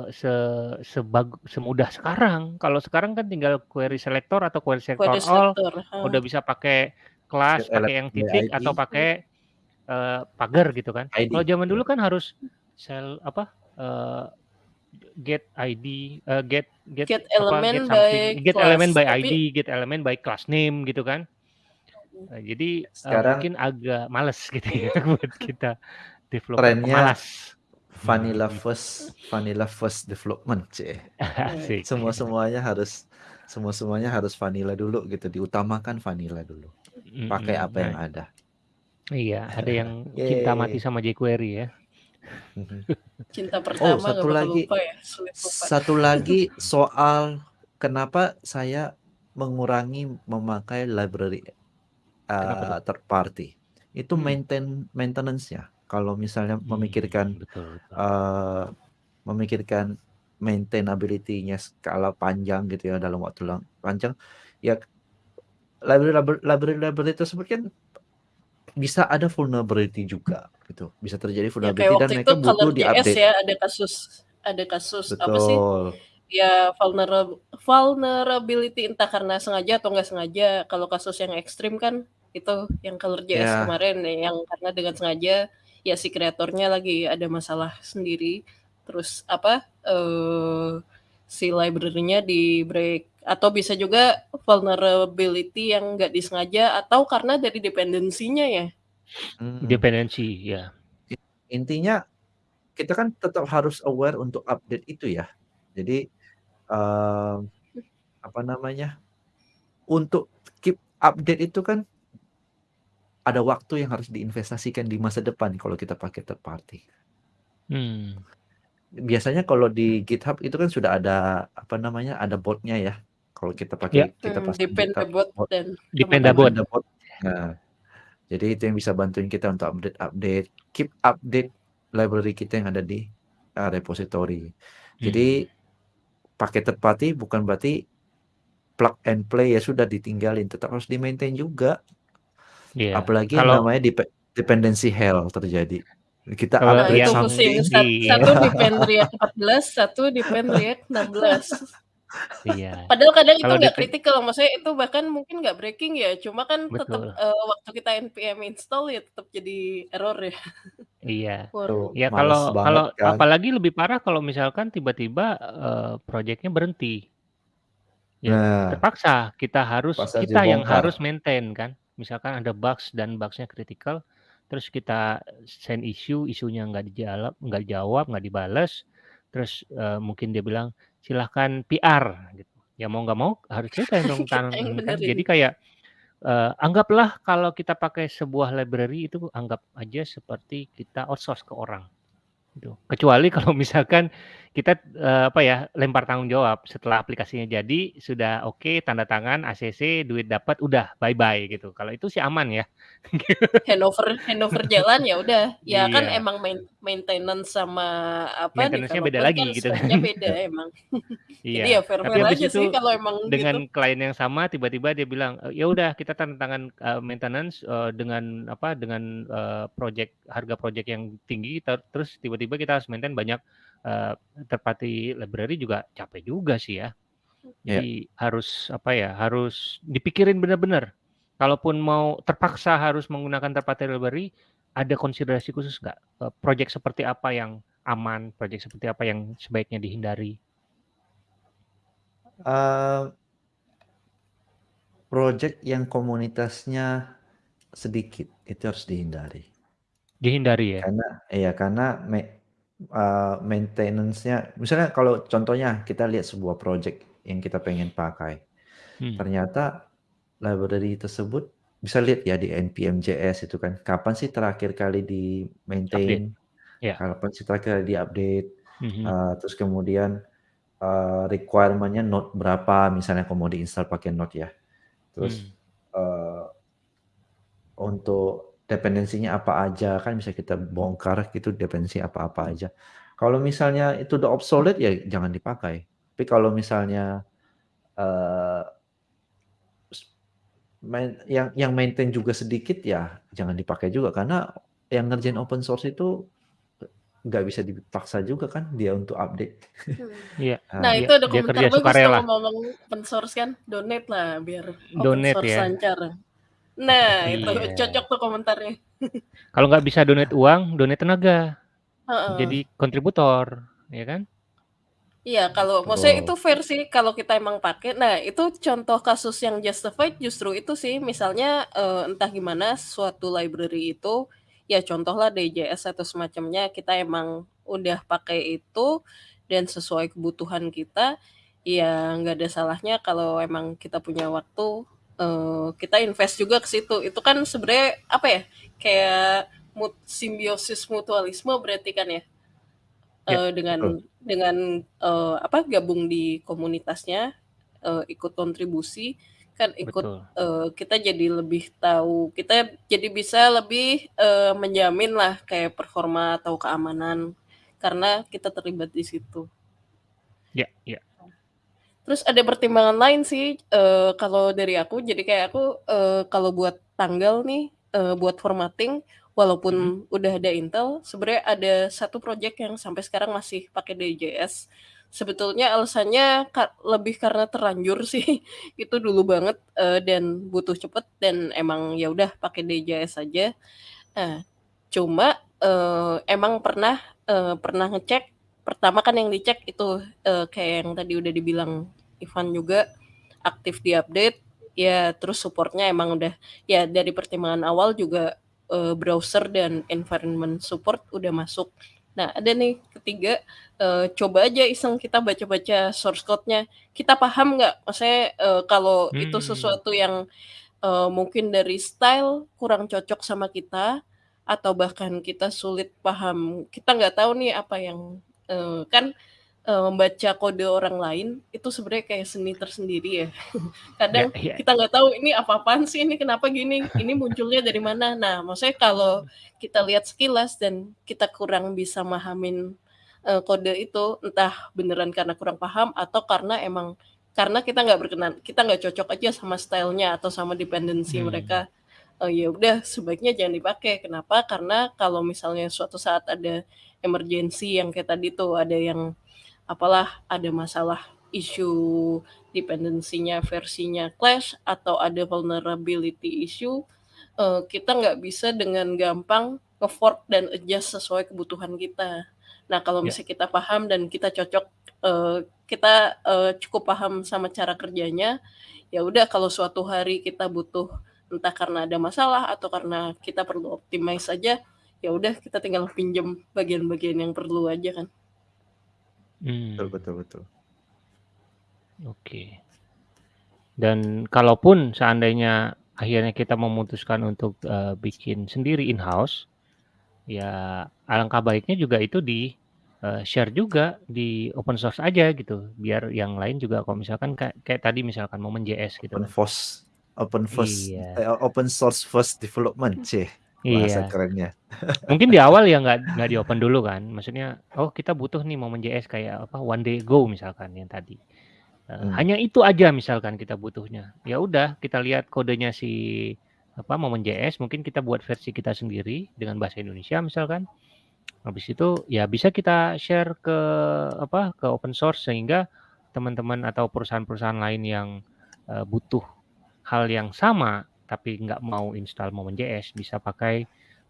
se sebag semudah sekarang. Kalau sekarang kan tinggal query selector atau query selector Query all selector. ah. udah bisa pakai kelas, pakai yang titik ID. atau pakai eh, pagar gitu kan. ID. Kalau zaman dulu kan harus sel apa eh, get ID, eh, get get Get apa element get by get class. element by Tapi ID, get element by class name gitu kan. Nah, jadi eh, Sekarang mungkin agak males gitu ya buat kita developer trennya pemalas. vanilla first vanilla first development, cie. Asik. Semua semuanya harus semua semuanya harus vanilla dulu gitu, diutamakan vanilla dulu. Pakai apa yang Nah, ada. iya, ada yang cinta mati sama jQuery ya. Cinta Oh, pertama nggak satu lagi lupa ya, sulit lupa. satu lagi soal kenapa saya mengurangi memakai library uh, third party. Itu Hmm. maintain maintenance-nya. Kalau misalnya Hmm, memikirkan betul betul. uh, memikirkan maintainability-nya skala panjang gitu ya dalam waktu panjang, ya library library library, library tersebut kan bisa ada vulnerability juga gitu. Bisa terjadi Ya vulnerability kayak dan mereka itu butuh JS diupdate. ya ada kasus ada kasus apa sih? Betul. Ya vulnerable vulnerability entah karena sengaja atau nggak sengaja. Kalau kasus yang ekstrim kan itu yang Color JS Ya. kemarin ya, yang karena dengan sengaja ya si kreatornya lagi ada masalah sendiri. Terus apa eh si library-nya di break atau bisa juga vulnerability yang nggak disengaja atau karena dari dependensinya ya. Hmm. Dependensi ya. Intinya kita kan tetap harus aware untuk update itu ya. Jadi eee, apa namanya, untuk keep update itu kan ada waktu yang harus diinvestasikan di masa depan kalau kita pakai third party. Hmm. Biasanya kalau di GitHub itu kan sudah ada apa namanya, ada bot-nya ya. Kalau kita pakai kita Hmm, pasang depend GitHub bot bot. dan bot. Nah, jadi itu yang bisa bantuin kita untuk update-update, keep update library kita yang ada di uh, repository. Jadi Hmm. pakai third party bukan berarti plug and play ya sudah ditinggalin, tetap harus di-maintain juga. Iya. Apalagi yang Kalau namanya depe dependency hell terjadi. Kita Kalau Nah, upgrade itu yang pusing. something Sat- iya. Satu depend React 14, satu depend React 16. Iya. Padahal kadang itu Kalau nggak depend kritikal, maksudnya itu bahkan mungkin nggak breaking ya, cuma kan tetap betul. eh, waktu kita npm install ya tetap jadi error ya. Iya. Waduh. tuh Ya males kalau banget kalau kan. apalagi lebih parah kalau misalkan tiba-tiba eh, proyeknya berhenti. Ya Nah, terpaksa kita harus pas kita yang harus maintain kan. Misalkan ada bugs dan bugsnya critical, terus kita send issue, isunya nggak dijawab, nggak dijawab, nggak dibalas, terus eh, mungkin dia bilang silahkan PR gitu. Ya mau nggak mau harus kita yang dong yang kan. Jadi kayak eh, anggaplah kalau kita pakai sebuah library itu anggap aja seperti kita outsource ke orang gitu. Kecuali kalau misalkan kita, eee, apa ya, lempar tanggung jawab setelah aplikasinya jadi, sudah oke, tanda tangan, ACC, duit dapat, udah bye-bye gitu. Kalau itu sih aman ya. Handover handover jalan ya udah, ya kan Iya. emang main maintenance sama apa, Maintenance-nya beda lagi kan gitu kan. speknya beda emang. Jadi ya Iya, tapi fair-fair habis aja itu sih kalau emang dengan gitu. klien yang sama tiba-tiba dia bilang, eee, "Ya udah kita tanda tangan, eee, maintenance, eee, dengan apa, dengan, eee, project harga project yang tinggi, ter terus tiba-tiba kita harus maintain banyak, third party library juga capek juga sih ya. Iya. Jadi harus apa ya, harus dipikirin bener-bener. Kalaupun mau terpaksa harus menggunakan third party library, ada konsiderasi khusus nggak? Eee, project seperti apa yang aman, project seperti apa yang sebaiknya dihindari? Eee project yang komunitasnya sedikit, itu harus dihindari. Dihindari ya? Karena iya, karena me eee, maintenance-nya misalnya kalau contohnya kita lihat sebuah project yang kita pengen pakai, Hmm. ternyata library tersebut bisa lihat ya di npm.js itu kan, kapan sih terakhir kali Update, di-maintain, ya. kapan sih terakhir kali di-update, Mhm. eee, terus kemudian, eee, requirement-nya node berapa misalnya kalau mau di-install pakai node ya. Terus, Hmm. eee untuk dependensinya apa aja, kan bisa kita bongkar gitu dependensi apa-apa aja. Kalau misalnya itu udah obsolete ya jangan dipakai. Tapi kalau misalnya, s main yang yang maintain juga sedikit ya jangan dipakai juga, karena yang ngerjain open source itu, nggak bisa dipaksa juga kan dia untuk update. Hmm. Iya Nah iya, itu ada komentar bagus sukarela. ngomong-ngomong open source kan, donate lah biar open Donate source ya. lancar. Nah itu Iya. cocok tuh komentarnya. Kalau nggak bisa donate uang, donate tenaga. Heeh. Jadi kontributor, ya kan? Iya, kalau maksudnya itu fair sih kalau kita emang pakai. Nah, itu contoh kasus yang justified justru itu sih, misalnya, eee, entah gimana suatu library itu, ya contohlah DJS atau semacamnya, kita emang udah pakai itu dan sesuai kebutuhan kita, ya nggak ada salahnya kalau emang kita punya waktu, eee, kita invest juga ke situ. Itu kan sebenarnya apa ya, kayak mut simbiosis mutualisme berarti kan ya? Ya, Eee, dengan betul. dengan, eee, apa, gabung di komunitasnya, eee, ikut kontribusi, kan ikut Betul. eee, kita jadi lebih tahu kita jadi bisa lebih, eee, menjaminlah kayak performa atau keamanan, karena kita terlibat di situ. Ya ya. Terus ada pertimbangan lain sih, eee, kalau dari aku, jadi kayak aku, eee, kalau buat tanggal nih, eee, buat formatting, walaupun udah ada Intel, sebenarnya ada satu project yang sampai sekarang masih pakai DJS. Sebetulnya alasannya ka lebih karena terlanjur sih, itu dulu banget, eee, dan butuh cepet dan emang ya udah pakai DJS aja. Nah, cuma, eee, emang pernah, eee, pernah ngecek, pertama kan yang dicek itu, eee, kayak yang tadi udah dibilang Ivan juga, aktif di-update, ya terus support-nya emang udah ya dari pertimbangan awal juga, eee, browser dan environment support udah masuk. Nah, ada nih ketiga, eee, coba aja iseng kita baca-baca source code-nya, kita paham nggak? Maksudnya, eee, kalau itu Hmm. sesuatu yang, eee, mungkin dari style kurang cocok sama kita, atau bahkan kita sulit paham, kita nggak tahu nih apa yang, eee, kan, eee, membaca kode orang lain itu sebenarnya kayak seni tersendiri ya. Kadang ya. kita nggak tahu ini apa-apaan sih, ini kenapa gini, ini munculnya dari mana. Nah, maksudnya kalau kita lihat sekilas dan kita kurang bisa mahamin, eee, kode itu, entah beneran karena kurang paham atau karena emang karena kita nggak berkenan kita nggak cocok aja sama style-nya atau sama dependensi Hmm. mereka, eee, ya udah sebaiknya jangan dipakai. Kenapa? Karena kalau misalnya suatu saat ada emergency yang kayak tadi tuh, ada yang apalah, ada masalah isu dependensinya versinya clash, atau ada vulnerability issue, eee, kita nggak bisa dengan gampang nge-fork dan adjust sesuai kebutuhan kita. Nah, kalau Ya. misalnya kita paham dan kita cocok, eee, kita, eee, cukup paham sama cara kerjanya, ya udah kalau suatu hari kita butuh, entah karena ada masalah atau karena kita perlu optimize aja, ya udah kita tinggal pinjam bagian-bagian yang perlu aja kan. Betul Hmm. betul betul. Oke. Dan kalaupun seandainya akhirnya kita memutuskan untuk, eee, bikin sendiri in-house, ya alangkah baiknya juga itu di uh, share juga di open source aja gitu, biar yang lain juga kalau misalkan kayak kayak tadi misalkan momen JS gitu Open kan. source open first Iya. eh, open source first development, cih bahasa Iya. kerennya. Mungkin di awal ya nggak nggak di-open dulu kan, maksudnya, oh kita butuh nih momen JS kayak apa, one day ago misalkan yang tadi. Eee, Hmm. hanya itu aja misalkan kita butuhnya. Ya udah kita lihat kodenya si apa, momen JS mungkin kita buat versi kita sendiri dengan bahasa Indonesia misalkan. Habis itu ya bisa kita share ke apa, ke open source sehingga teman-teman atau perusahaan-perusahaan lain yang, eee, butuh hal yang sama tapi nggak mau install momen JS bisa pakai,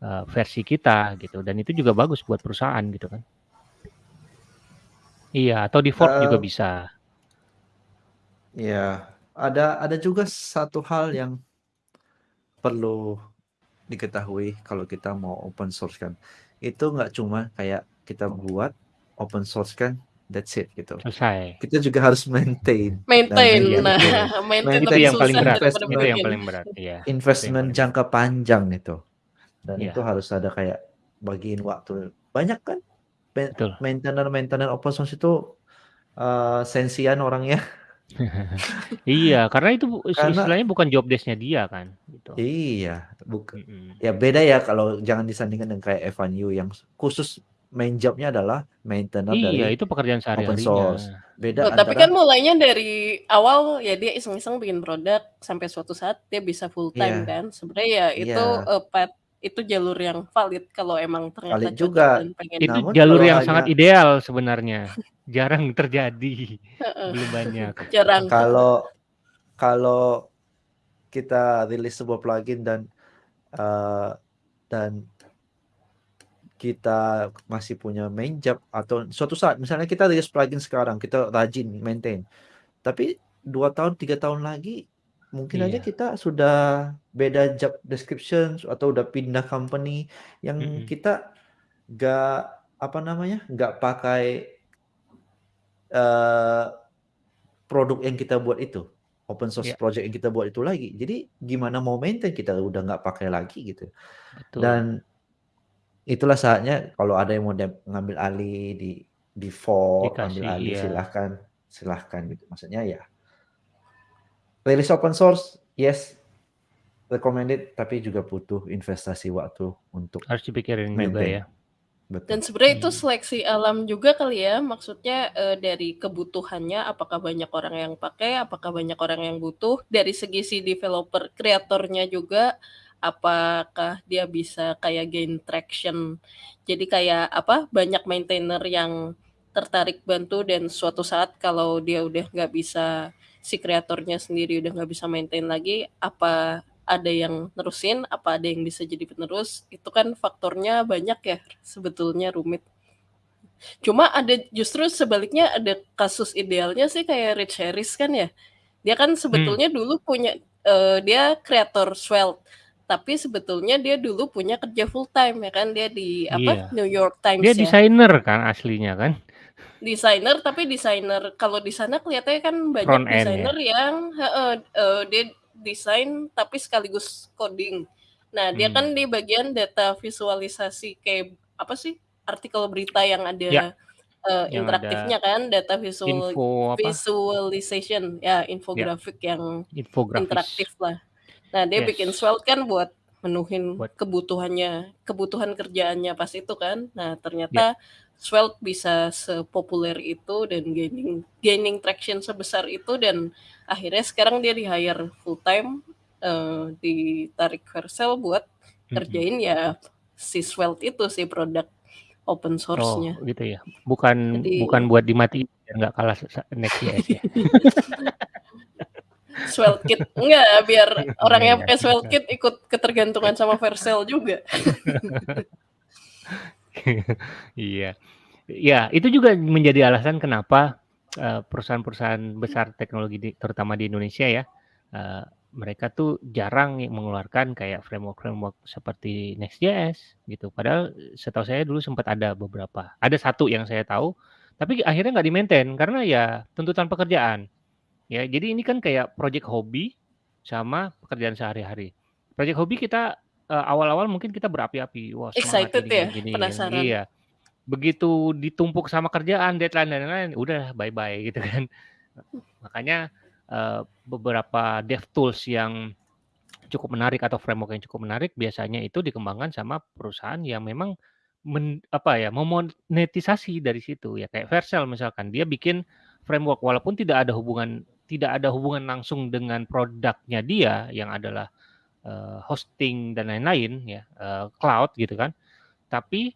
eee, versi kita gitu dan itu juga bagus buat perusahaan gitu kan. Iya, atau di-fork juga Eee bisa. Iya, ada ada juga satu hal yang perlu diketahui kalau kita mau open source kan. Itu nggak cuma kayak kita buat, open source kan, that's it gitu. Selesai. Kita juga harus maintain. Nah, Maintain, Iya, nah betul. maintain Itu lebih yang paling berat, itu yang paling berat, iya. Investment paling jangka panjang itu. Dan Iya. itu harus ada kayak bagiin waktu. Banyak kan maintainer-maintainer open source itu, eee, sensian orangnya. Iya, karena itu Karena istilahnya bukan job desk-nya dia kan, gitu. Iya, buk Mhm. ya beda ya kalau jangan disandingkan dengan kayak Evan You yang khusus main job-nya adalah maintainer Iya, dari itu pekerjaan open source. sehari-harinya. Beda Oh, tapi kan antara mulainya dari awal ya dia iseng-iseng bikin produk sampai suatu saat dia bisa full time Iya. kan. Sebenarnya ya itu, Iya. eee, path itu jalur yang valid kalau emang ternyata Valid juga. dan pengen Itu Namun jalur yang hanya sangat ideal sebenarnya, jarang terjadi, belum banyak. Jarang. Kalau kalau kita rilis sebuah plugin dan, eee, dan kita masih punya main job atau suatu saat misalnya kita rilis plugin sekarang, kita rajin maintain, tapi 2 tahun, 3 tahun lagi mungkin aja Iya. kita sudah beda job description atau udah pindah company yang Mhm. kita nggak apa namanya, nggak pakai eee, produk yang kita buat itu, open source Iya. project yang kita buat itu lagi. Jadi gimana mau maintain kita udah nggak pakai lagi gitu. Betul. Dan itulah saatnya kalau ada yang mau ngambil alih di di fork, ambil Dikasih, alih iya. silahkan silahkan gitu. Maksudnya ya rilis open source, yes, recommended, tapi juga butuh investasi waktu untuk Harus dipikirin juga maintain. ya. Betul. Dan sebenarnya itu Hmm. seleksi alam juga kali ya, maksudnya, eee, dari kebutuhannya apakah banyak orang yang pakai, apakah banyak orang yang butuh, dari segi si developer kreatornya juga, apakah dia bisa kayak gain traction. Jadi kayak apa, banyak maintainer yang tertarik bantu dan suatu saat kalau dia udah nggak bisa si kreatornya sendiri udah nggak bisa maintain lagi, apa ada yang nerusin, apa ada yang bisa jadi penerus, itu kan faktornya banyak ya sebetulnya rumit. Cuma ada justru sebaliknya ada kasus idealnya sih kayak Rich Harris kan ya. Dia kan Hmm. sebetulnya dulu punya, eee, dia kreator Svelte, tapi sebetulnya dia dulu punya kerja full time ya kan, dia di apa, Iya. New York Times Dia ya. desainer kan aslinya kan? Desainer, tapi desainer kalau di sana kelihatannya kan banyak Front desainer ya? yang heeh, eee, dia desain tapi sekaligus coding. Nah, dia Hmm. kan di bagian data visualisasi kayak apa sih, artikel berita yang Ya. ada, Yang ada interaktifnya kan, data visual info apa? visualization, ya Ya. infografik yang Infografis. interaktif lah. Nah, dia bikin Yes. Svelte kan buat menuhin Buat kebutuhannya kebutuhan kerjaannya pas itu kan. Nah, ya. ternyata Svelte bisa sepopuler itu dan gaining gaining traction sebesar itu dan akhirnya sekarang dia di-hire full time, eee, ditarik Vercel buat Mhm. ngerjain ya si Svelte itu, si produk open Oh, source-nya. gitu ya? Bukan Jadi bukan buat dimatiin biar nggak kalah sa Next.js ya? SvelteKit enggak, biar orang Iya yang iya. pakai SvelteKit ikut ketergantungan sama Vercel juga. Iya. Iya, itu juga menjadi alasan kenapa, eee, perusahaan-perusahaan besar teknologi di terutama di Indonesia ya, eee, mereka tuh jarang mengeluarkan kayak framework-framework seperti Next.js gitu. Padahal setahu saya dulu sempat ada beberapa. Ada satu yang saya tahu, tapi akhirnya nggak di-maintain karena ya tuntutan pekerjaan. Ya, jadi ini kan kayak project hobi sama pekerjaan sehari-hari. Project hobi kita, eee, awal-awal mungkin kita berapi-api, wah Excited gini ya? gini gini, Penasaran. iya. begitu ditumpuk sama kerjaan, deadline dan lain-lain, udah bye-bye gitu kan. Makanya uh, beberapa dev tools yang cukup menarik atau framework yang cukup menarik biasanya itu dikembangkan sama perusahaan yang memang men, apa ya memonetisasi dari situ ya kayak Vercel misalkan dia bikin framework walaupun tidak ada hubungan tidak ada hubungan langsung dengan produknya dia yang adalah uh, hosting dan lain-lain ya uh, cloud gitu kan tapi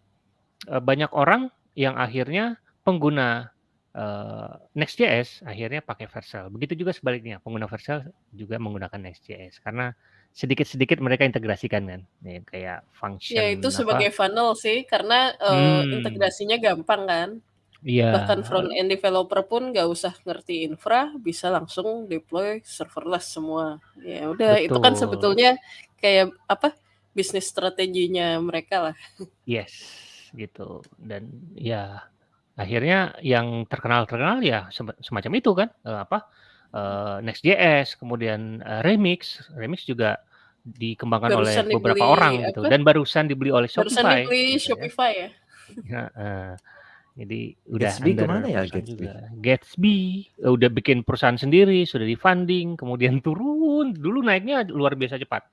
uh, banyak orang yang akhirnya pengguna uh, Next.js akhirnya pakai Vercel begitu juga sebaliknya pengguna Vercel juga menggunakan Next.js karena sedikit-sedikit mereka integrasikan kan ya, kayak function ya itu sebagai apa. funnel sih karena uh, hmm. integrasinya gampang kan Iya. bahkan front end developer pun nggak usah ngerti infra bisa langsung deploy serverless semua ya udah itu kan sebetulnya kayak apa bisnis strateginya mereka lah yes gitu dan ya akhirnya yang terkenal terkenal ya semacam itu kan uh, apa uh, Next.js, kemudian uh, Remix. Remix juga dikembangkan barusan oleh beberapa dibeli, orang gitu dan barusan dibeli oleh Shopify. Barusan dibeli gitu ya. Shopify ya. ya uh, jadi udah Gatsby ke mana ya Gatsby? Juga. Gatsby udah bikin perusahaan sendiri, sudah di funding, kemudian turun. Dulu naiknya luar biasa cepat.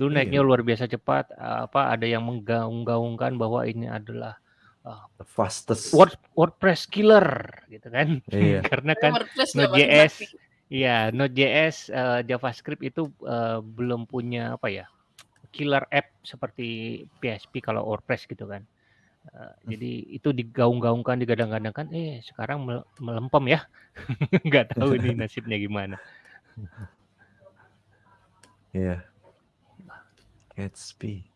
Dulu iya. naiknya luar biasa cepat. Apa ada yang menggaung-gaungkan bahwa ini adalah uh, fastest Word, WordPress killer gitu kan. Iya. Karena kan Node.js Iya, Node.js uh, JavaScript itu uh, belum punya apa ya killer app seperti PHP kalau WordPress gitu kan. Uh, hmm. Jadi itu digaung-gaungkan, digadang-gadangkan, eh sekarang melempem ya, nggak tahu ini nasibnya gimana. Iya. Gatsby.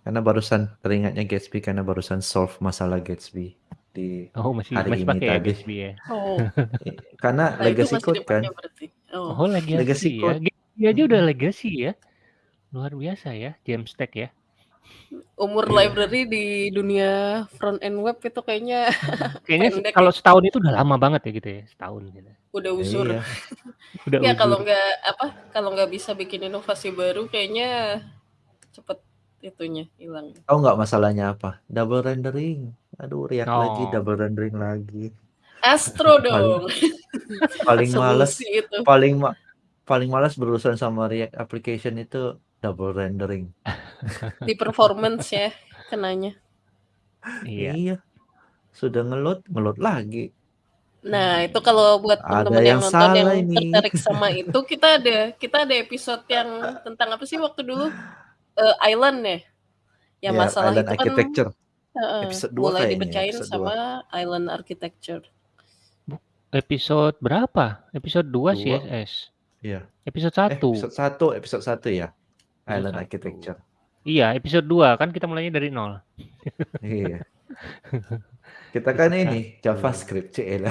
Karena barusan teringatnya Gatsby karena barusan solve masalah Gatsby di oh, masih, hari masih ini pakai ya tadi. Gatsby ya. Oh. Karena nah, legacy code kan. Oh, oh legacy, legacy ya. Code. Gatsby aja udah legacy ya. Luar biasa ya, Jamstack ya. Umur yeah. library di dunia front end web itu kayaknya kayaknya kalau ya. setahun itu udah lama banget ya gitu ya, setahun gitu. Udah usur. Iya. udah ya kalau nggak apa, kalau nggak bisa bikin inovasi baru kayaknya cepet itunya hilang. Tahu nggak masalahnya apa? Double rendering. Aduh, React oh. lagi, double rendering lagi. Astro dong. paling, paling males itu. paling ma paling malas berurusan sama React application itu double rendering. Di performance ya kenanya. Iya. iya. Sudah ngeload, ngeload lagi. Nah, itu kalau buat teman-teman yang, yang nonton yang ini. tertarik sama itu, kita ada kita ada episode yang tentang apa sih waktu dulu? Uh, island ya. Yang ya, masalah island itu kan architecture. Uh, episode 2 mulai dipecahin sama 2. Island Architecture. Episode berapa? Episode 2 CSS. Iya. Episode 1. Eh, episode 1, episode 1 ya. Island satu. Architecture. Iya, episode 2 kan kita mulainya dari nol. iya. Kita kan ini JavaScript CL.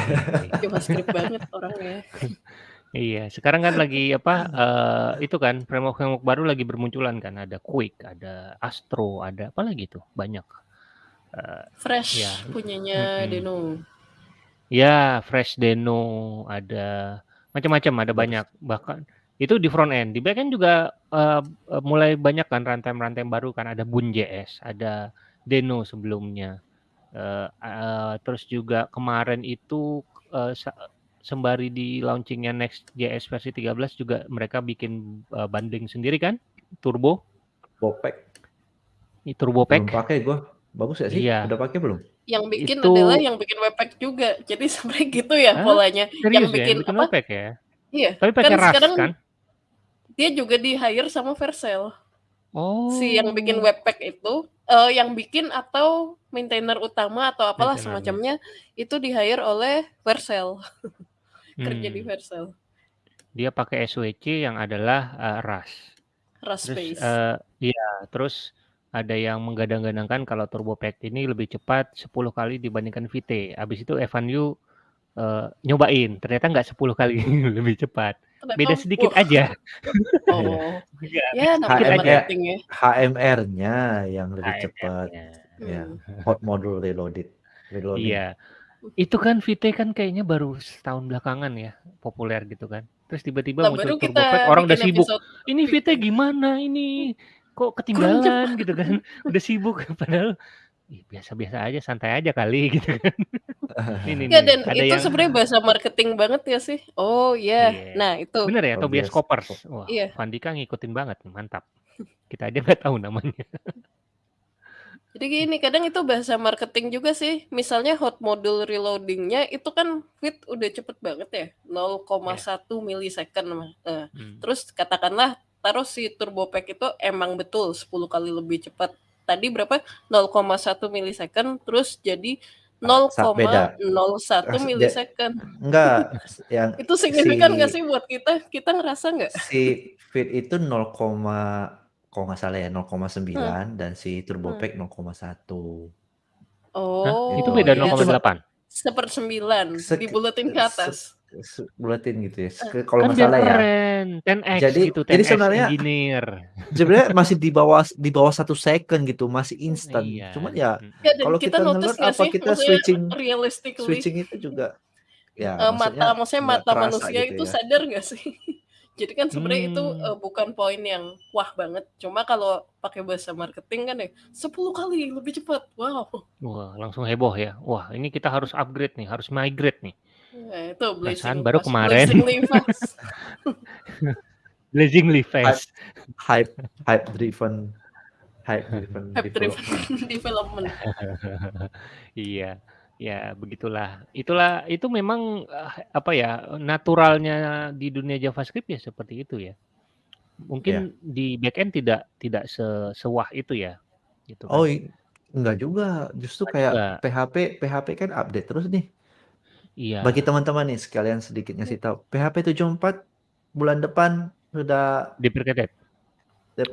JavaScript banget orangnya. Iya, sekarang kan lagi apa uh, itu kan framework-framework baru lagi bermunculan kan ada Quick, ada Astro, ada apa lagi tuh banyak. Uh, Fresh ya. punyanya mm-hmm. Deno. Ya, Fresh Deno ada macam-macam, ada banyak. Bahkan itu di front end, di back end juga uh, mulai banyak kan runtime-runtime baru kan ada Bun.js, ada Deno sebelumnya. Uh, uh, terus juga kemarin itu uh, sembari di launchingnya Next.js versi 13 juga mereka bikin uh, bundling sendiri kan, Turbo. Bopek. Turbo Pack. Belum pakai gua. Bagus ya sih? Iya. Udah pakai belum? Yang bikin itu... adalah yang bikin webpack juga. Jadi sebenarnya gitu ya Hah? polanya. Serius yang bikin, ya? yang bikin apa? Webpack ya? Iya. Tapi pakai kan sekarang kan? Dia juga di hire sama Vercel. Oh. Si yang bikin webpack itu, uh, yang bikin atau maintainer utama atau apalah semacamnya itu di hire oleh Vercel. Kerja hmm. di Vercel. Dia pakai SWC yang adalah uh, Rust. Rust terus, Uh, iya, terus ada yang menggadang-gadangkan kalau Turbo Pack ini lebih cepat 10 kali dibandingkan VT. Habis itu Evan Yu uh, nyobain, ternyata nggak 10 kali lebih cepat. Beda sedikit uh. aja. Oh. ya, ya HMR, ya. HMR-nya yang lebih HMR cepat. Ya, hmm. hot module reloaded. Reloading. Iya. Itu kan VT kan kayaknya baru setahun belakangan ya populer gitu kan. Terus tiba-tiba nah, muncul Turbo Pack, orang udah sibuk. Ini VT gimana ini? kok ketinggalan gitu kan udah sibuk padahal ih biasa-biasa aja, santai aja kali gitu kan. Nih nih Ya nih, dan ada itu yang sebenarnya bahasa marketing banget ya sih? Oh iya, Iya. nah itu. Bener ya, Tobias Coppers. Cop Wah, Iya. Vandika ngikutin banget nih, mantap. Kita aja nggak tahu namanya. Jadi gini, kadang itu bahasa marketing juga sih. Misalnya hot module reloading-nya itu kan feed udah cepet banget ya, 0,1 Iya. milisecond mah. Nah, Hmm. terus katakanlah taruh si turbo pack itu emang betul 10 kali lebih cepat. Tadi berapa? 0,1 milisecond terus jadi Ah, sa beda. 0,01 As ja milisecond. enggak, yang Itu signifikan nggak si sih buat kita? Kita ngerasa nggak? si feed itu 0, kalau nggak salah ya Hmm. 0,9 dan si turbo Hmm. pack 0,1. Hah? Itu Oh, beda. Itu 0,8? Sepersembilan, Sek dibuletin ke se atas. Se buletin gitu ya, Eh. kalau Kan nggak salah ya. keren, 10x Jadi gitu, jadi 10x sebenarnya engineer. sebenarnya masih di bawah di bawah 1 second gitu, masih instan. Iya, Cuman ya mhm. Ya dan kalau kita kita notice apa sih, kita switching realistically, switching itu juga ya maksudnya mata maksudnya mata manusia gitu itu ya. sadar nggak sih? Jadi kan sebenarnya itu, Mmm. eee, bukan poin yang wah banget, cuma kalau pakai bahasa marketing kan ya, 10 kali lebih cepat, wow. Wah, langsung heboh ya. Wah, ini kita harus upgrade nih, harus migrate nih. Nah itu blazing baru kemarin blazingly fast. Hype hype hype driven hype driven Hype driven development. development. Iya, ya begitulah. Itulah itu memang, eee, apa ya, naturalnya di dunia JavaScript ya seperti itu ya. Mungkin di backend tidak tidak se sewah itu ya, gitu Oh, kan. i enggak juga, justru Enggak kayak juga. PHP PHP kan update terus nih. Bagi Iya. teman-teman nih sekalian sedikit ngasih tahu, PHP 74 bulan depan sudah deprecated.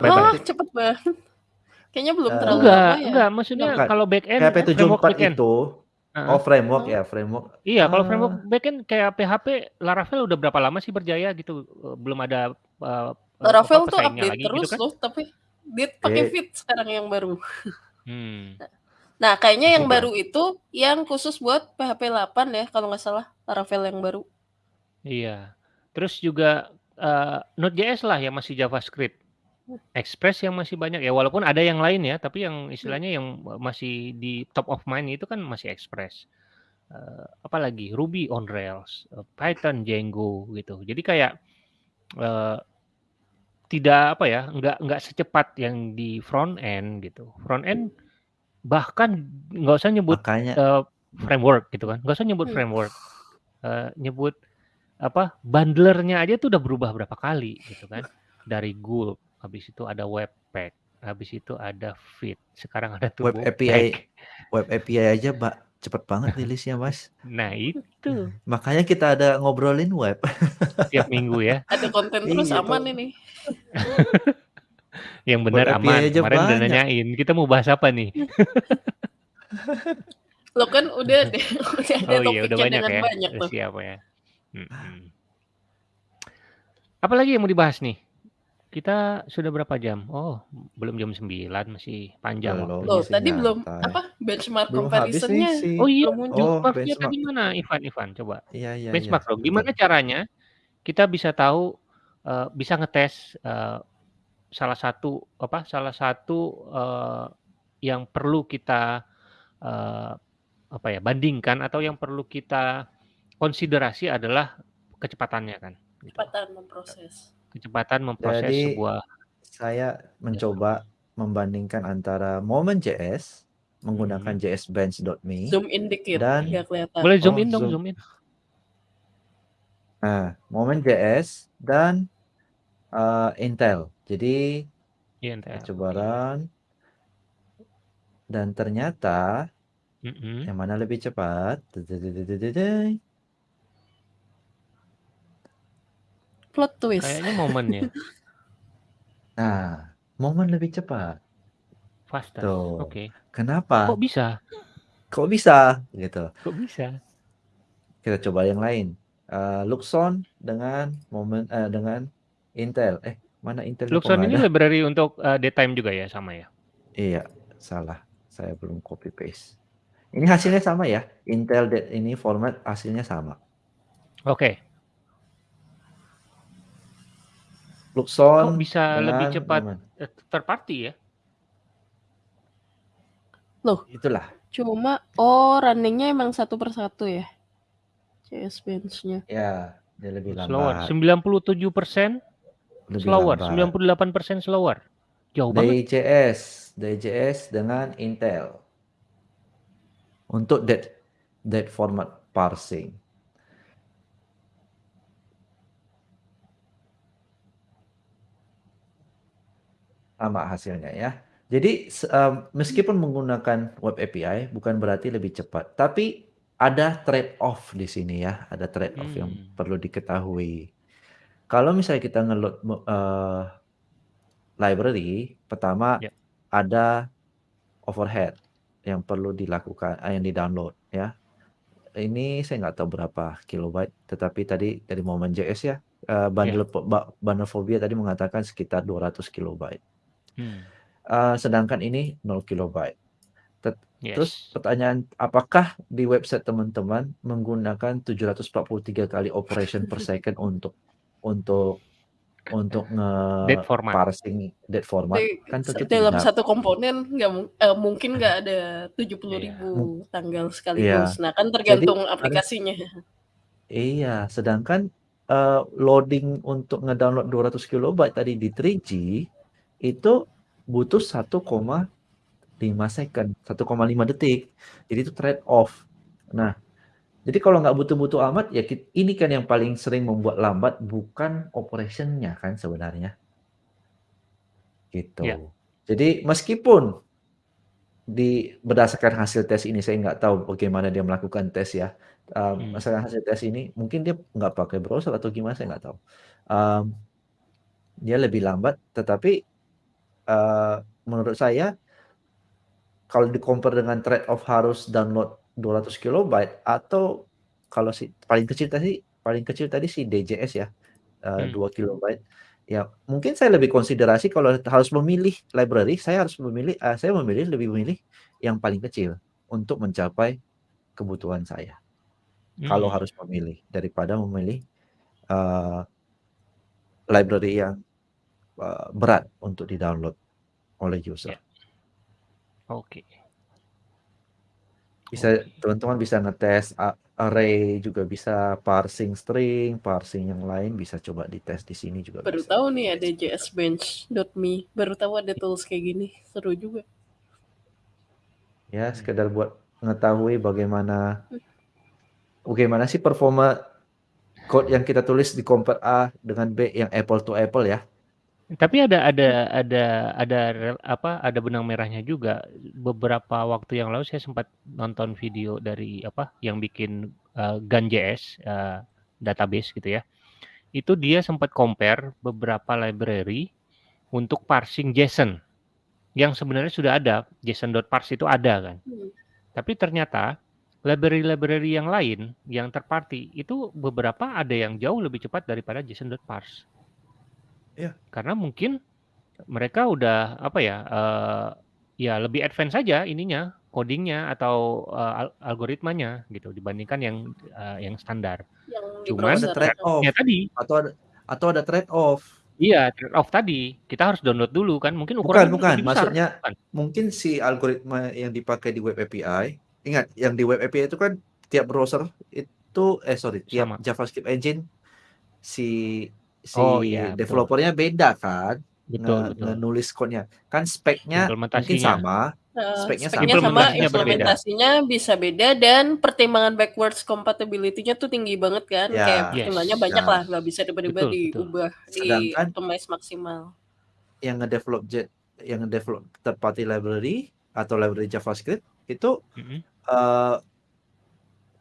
Wah, cepet banget. Kayaknya belum Eee terlalu Enggak lama ya? enggak, maksudnya Bukan, kalau backend PHP framework 74 backend. itu Heeh. oh framework Oh. ya, framework. Iya, kalau framework Ah. backend kayak PHP, Laravel udah berapa lama sih berjaya gitu, belum ada, apa, Laravel tuh pesaingnya update lagi gitu terus kan. loh, tapi dia pakai Oke. Vite sekarang yang baru. Hmm. Nah, kayaknya yang Bukan. baru itu yang khusus buat PHP 8 ya kalau nggak salah, Laravel yang baru. Iya. Terus juga, eee, Node.js lah yang masih JavaScript. Express yang masih banyak ya, walaupun ada yang lain ya, tapi yang Hmm. istilahnya yang, masih di top of mind itu kan masih Express. Eee, apalagi Ruby on Rails, eee, Python, Django gitu. Jadi kayak, eee, tidak apa ya, nggak nggak secepat yang di front end gitu. Front end bahkan nggak usah nyebut, Makanya eee, framework gitu kan, nggak usah nyebut Hmm. framework, eee, nyebut apa, bundler-nya aja tuh udah berubah berapa kali gitu kan. Dari Gulp, habis itu ada Webpack, habis itu ada Vite, sekarang ada Web Turbo API Pack. web API aja, Mbak, cepet banget rilisnya, Mas. Nah itu. Makanya kita ada ngobrolin web. Tiap minggu ya. Ada konten terus Iya, aman tuh. ini. Yang API aman, aja kemarin udah banyak. nanyain, kita mau bahas apa nih? Loh kan udah deh, udah ada Oh iya, udah banyak dengan ya, banyak tuh. siap ya. Mhm. Apalagi yang mau dibahas nih? Kita sudah berapa jam? Oh, belum jam 9, masih panjang Belum. Loh, masih tadi belum apa, benchmark Belum comparison-nya si Oh iya, oh, benchmark-nya benchmark. tadi mana Ivan Ivan? Coba. Iya iya iya, Benchmark dong, gimana caranya kita bisa tahu, eee, bisa ngetes, eee, salah satu apa, salah satu, eee, yang perlu kita, eee, apa ya, bandingkan atau yang perlu kita konsiderasi adalah kecepatannya kan, gitu. Kecepatan memproses. Kecepatan memproses Jadi sebuah saya JavaScript. mencoba membandingkan antara Moment.js menggunakan Mhm. jsbench.me Zoom in dikit, dan biar kelihatan. Boleh zoom oh in dong, zoom. zoom in. Nah, Moment.js dan, eee, Intel. Jadi Iya, Intel, coba run. Dan ternyata Mhm. yang mana lebih cepat? Plot twist. Kayaknya Moment ya. Nah, Moment lebih cepat. Fastest, Tuh. oke. Kenapa? Kok bisa? Kok bisa? Gitu. Kok bisa? Kita coba yang lain. Eee, Luxon dengan Moment eee, dengan Intel. Eh, mana kok Luxon ini ada? library untuk, eee, datetime juga ya, sama ya? Iya, salah. Saya belum copy paste. Ini hasilnya sama ya, Intel dat ini format hasilnya sama. Oke. Kok Luxon bisa lebih cepat, third party ya? Loh, Itulah. cuma oh running-nya emang satu persatu ya? CS Bench-nya. Ya, dia lebih Slower. lambat. 97% Lebih slower, lambat. 98% slower. Jauh banget. DJS, DJS dengan Intel. Untuk that that format parsing. Sama hasilnya ya. Jadi um, meskipun menggunakan web API bukan berarti lebih cepat, tapi ada trade off di sini ya, ada trade off yang Hmm. perlu diketahui. Kalau misalnya kita ngeload eh, library, pertama Ya. ada overhead yang perlu dilakukan, eh, yang di-download ya. Ini saya nggak tahu berapa kilobyte, tetapi tadi dari Moment JS ya, eh, bundle ba- bundle phobia tadi mengatakan sekitar 200 kilobyte. Hmm. Eh, sedangkan ini 0 kilobyte. Tet- Terus Yes. pertanyaan, apakah di website teman-teman menggunakan 743 kali operation per second untuk untuk untuk Date format. nge-parsing date format? Di- Kan tentu dalam tidak. satu komponen nggak eh, mungkin nggak ada 70 Iya. ribu Mung- tanggal sekaligus. Iya. Nah kan tergantung Jadi, aplikasinya. Iya, sedangkan eh, loading untuk ngedownload 200 kilobyte tadi di 3G itu butuh 1,5 second, 1,5 detik. Jadi itu trade off. Nah, jadi kalau nggak butuh-butuh amat ya ini kan yang paling sering membuat lambat bukan operationnya kan sebenarnya. Gitu. Ya. Jadi meskipun di berdasarkan hasil tes ini saya nggak tahu bagaimana dia melakukan tes ya. Um, Hmm. berdasarkan hasil tes ini mungkin dia nggak pakai browser atau gimana saya nggak tahu. Um, dia lebih lambat, tetapi uh, menurut saya kalau di compare dengan trade off harus download 200 kilobyte atau kalau si paling kecil tadi paling kecil tadi si DJS ya uh, Hmm. 2 kilobyte ya mungkin saya lebih konsiderasi kalau harus memilih library saya harus memilih uh, saya memilih lebih memilih yang paling kecil untuk mencapai kebutuhan saya kalau Hmm. harus memilih daripada memilih uh, library yang uh, berat untuk di-download oleh user. Ya. Oke. Bisa Oke. teman-teman bisa ngetes a- array juga bisa parsing string, parsing yang lain bisa coba dites di sini juga Baru bisa. tahu nih ada jsbench.me. Baru tahu ada tools kayak gini. Seru juga. Ya, sekedar buat mengetahui bagaimana bagaimana sih performa code yang kita tulis di compare A dengan B yang apple to apple ya. Tapi ada ada ada ada rel- apa ada benang merahnya juga. Beberapa waktu yang lalu saya sempat nonton video dari apa yang bikin uh, GunJS uh, database gitu ya. Itu dia sempat compare beberapa library untuk parsing JSON yang sebenarnya sudah ada JSON.parse itu ada kan. Hmm. Tapi ternyata library-library yang lain yang terparty itu beberapa ada yang jauh lebih cepat daripada JSON.parse. Iya. Karena mungkin mereka udah apa ya eh, ya lebih advance saja ininya codingnya atau al- algoritmanya gitu dibandingkan yang eh, yang standar. Yang Cuman. Ada trade off Ya tadi atau ada atau ada trade off. iya trade off tadi kita harus download dulu kan mungkin Bukan, ukurannya bukan. besar. Maksudnya Bukan. mungkin si algoritma yang dipakai di web API, ingat yang di web API itu kan tiap browser itu eh sorry, tiap Sama. JavaScript engine si si Oh iya betul developernya beda kan betul nge, betul. nulis code-nya. Kan speknya mungkin sama, Eh, speknya speknya sama, sama, implementasinya berbeda. bisa beda dan pertimbangan backwards compatibility-nya tuh tinggi banget kan. Ya, Kayak Yes. pertimbangannya banyak ya. lah, nggak bisa tiba-tiba Betul betul. diubah, di optimize maksimal. yang ngedevelop jet yang ngedevelop third party library atau library JavaScript itu Mm-mm. eh,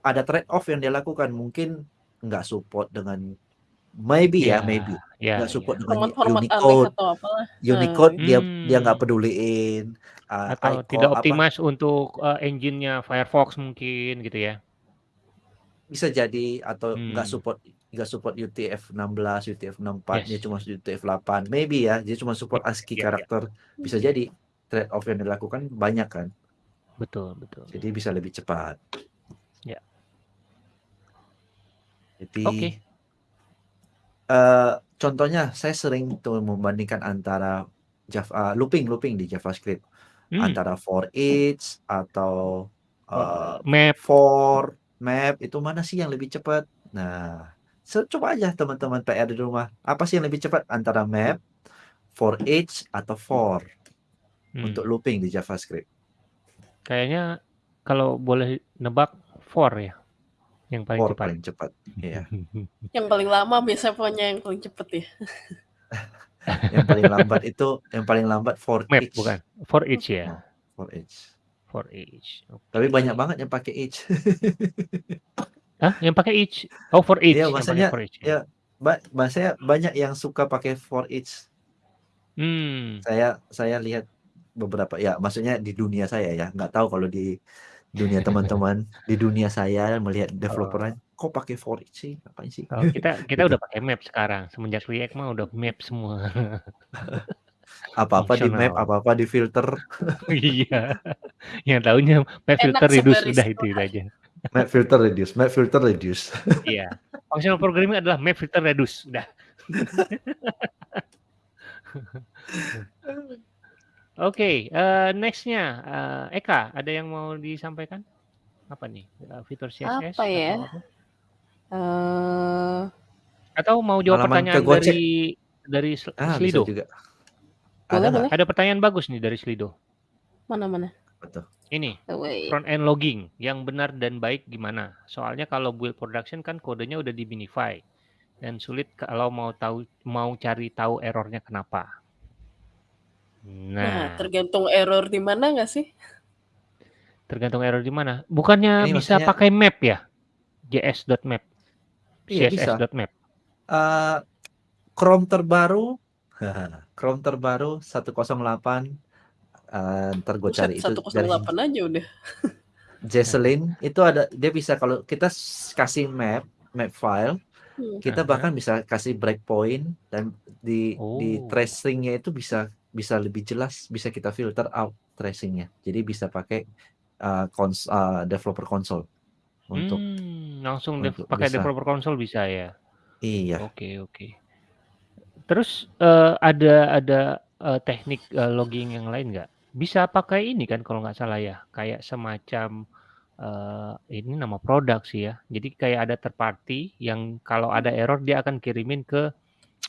ada trade off yang dia lakukan mungkin nggak support dengan maybe ya Ya maybe ya nggak ya. support dengan Format-format aneh Unicode atau apalah. Unicode dia dia nggak Hmm. peduliin uh, Atau icon tidak apa optimize untuk uh, engine-nya Firefox mungkin gitu ya. bisa jadi atau nggak Hmm. support nggak support UTF-16 UTF-64 dia Yes. cuma UTF-8 maybe ya dia cuma support ASCII Ya, ya. karakter bisa Ya. jadi trade off yang dilakukan banyak kan Betul, betul. jadi bisa lebih cepat Ya. jadi Oke. Eh, contohnya saya sering tuh membandingkan antara Java looping looping di JavaScript Hmm. antara for each atau Oh, uh, map. for map itu mana sih yang lebih cepat? Nah, so, coba aja teman-teman PR di rumah. Apa sih yang lebih cepat antara map, for each atau for Hmm. untuk looping di JavaScript? Kayaknya kalau boleh nebak for ya, yang paling cepat. paling cepat. Iya. Yang paling lama biasa pokoknya yang paling cepet ya. yang paling lambat itu yang paling lambat for Map each. bukan, for each ya, For each. for each. Tapi Oke. banyak banget yang pakai each. Hah, yang pakai each? Oh, for each. Iya, maksudnya for each. ya ba maksudnya banyak yang suka pakai for each. Hmm. Saya saya lihat beberapa ya maksudnya di dunia saya ya, nggak tahu kalau di dunia teman-teman. Di dunia saya melihat developer Oh. lain, kok pakai for each sih? Ngapain sih? Oh, kita kita udah pakai map sekarang. Semenjak React mah udah map semua. Apa-apa di map, apa-apa di filter. Iya. Yang taunya map Enak filter reduce sebaris udah itu, itu aja. Map filter reduce, map filter reduce. Iya. Functional programming adalah map filter reduce. Udah. Oke, eh, nextnya eh, Eka, ada yang mau disampaikan? Apa nih? Eh, Fitur CSS Apa ya? atau apa? Eh, Atau mau jawab pertanyaan dari dari Sl- Ah, Slido? juga. boleh Ada boleh. Ada pertanyaan bagus nih dari Slido. Mana mana. Betul. Ini front end logging yang benar dan baik gimana? Soalnya kalau build production kan kodenya udah di minify dan sulit kalau mau tahu mau cari tahu errornya kenapa. Nah, Nah, tergantung error di mana nggak sih? tergantung error di mana. Bukannya Ini bisa maksudnya- pakai map ya? js.map, Iya, bisa. css.map. Eh, Chrome terbaru, Chrome terbaru 108 eh, ntar gue cari itu dari 108 aja udah. Jesselyn itu ada dia bisa kalau kita s- kasih map map file Hmm. kita Aha. bahkan bisa kasih breakpoint dan di di Oh. tracingnya itu bisa bisa lebih jelas bisa kita filter out tracingnya jadi bisa pakai uh, cons- uh, developer console untuk Hmm, langsung dev- untuk pakai bisa. developer console bisa ya. iya Oke oke. Terus eh, ada ada eh, teknik eh, logging yang lain nggak? Bisa pakai ini kan kalau nggak salah ya, kayak semacam eh, ini nama produk sih ya. Jadi kayak ada third party yang kalau ada error dia akan kirimin ke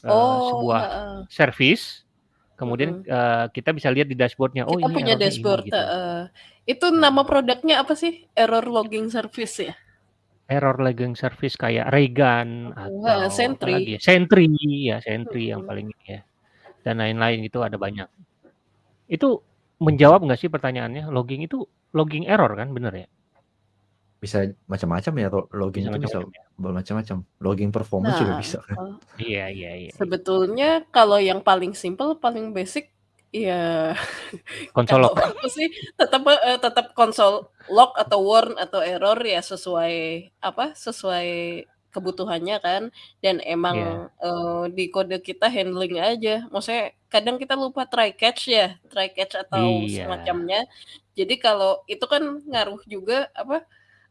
eh, Oh, sebuah heeh. service. Kemudian eh, kita bisa lihat di dashboardnya. Oh kita ini punya errornya dashboard. ini gitu. heeh. Itu nama produknya apa sih? Error logging service ya? Error logging service kayak Raygun Oh, atau apa Sentry. lagi ya? Sentry ya Sentry yang paling ini ya. Dan lain-lain itu ada banyak. Itu menjawab nggak sih pertanyaannya? Logging itu logging error kan, bener ya? Bisa macam-macam ya ro- logging Bisa itu bisa macam-macam ya. bermacam-macam logging performance juga Nah, bisa kan oh, Iya iya iya. sebetulnya kalau yang paling simple, paling basic, ya Konsol kalau log. aku sih tetap eh, tetap konsol log atau warn atau error ya sesuai apa sesuai kebutuhannya kan dan emang Iya. eh, di kode kita handling aja maksudnya kadang kita lupa try catch ya try catch atau Iya. semacamnya jadi kalau itu kan ngaruh juga apa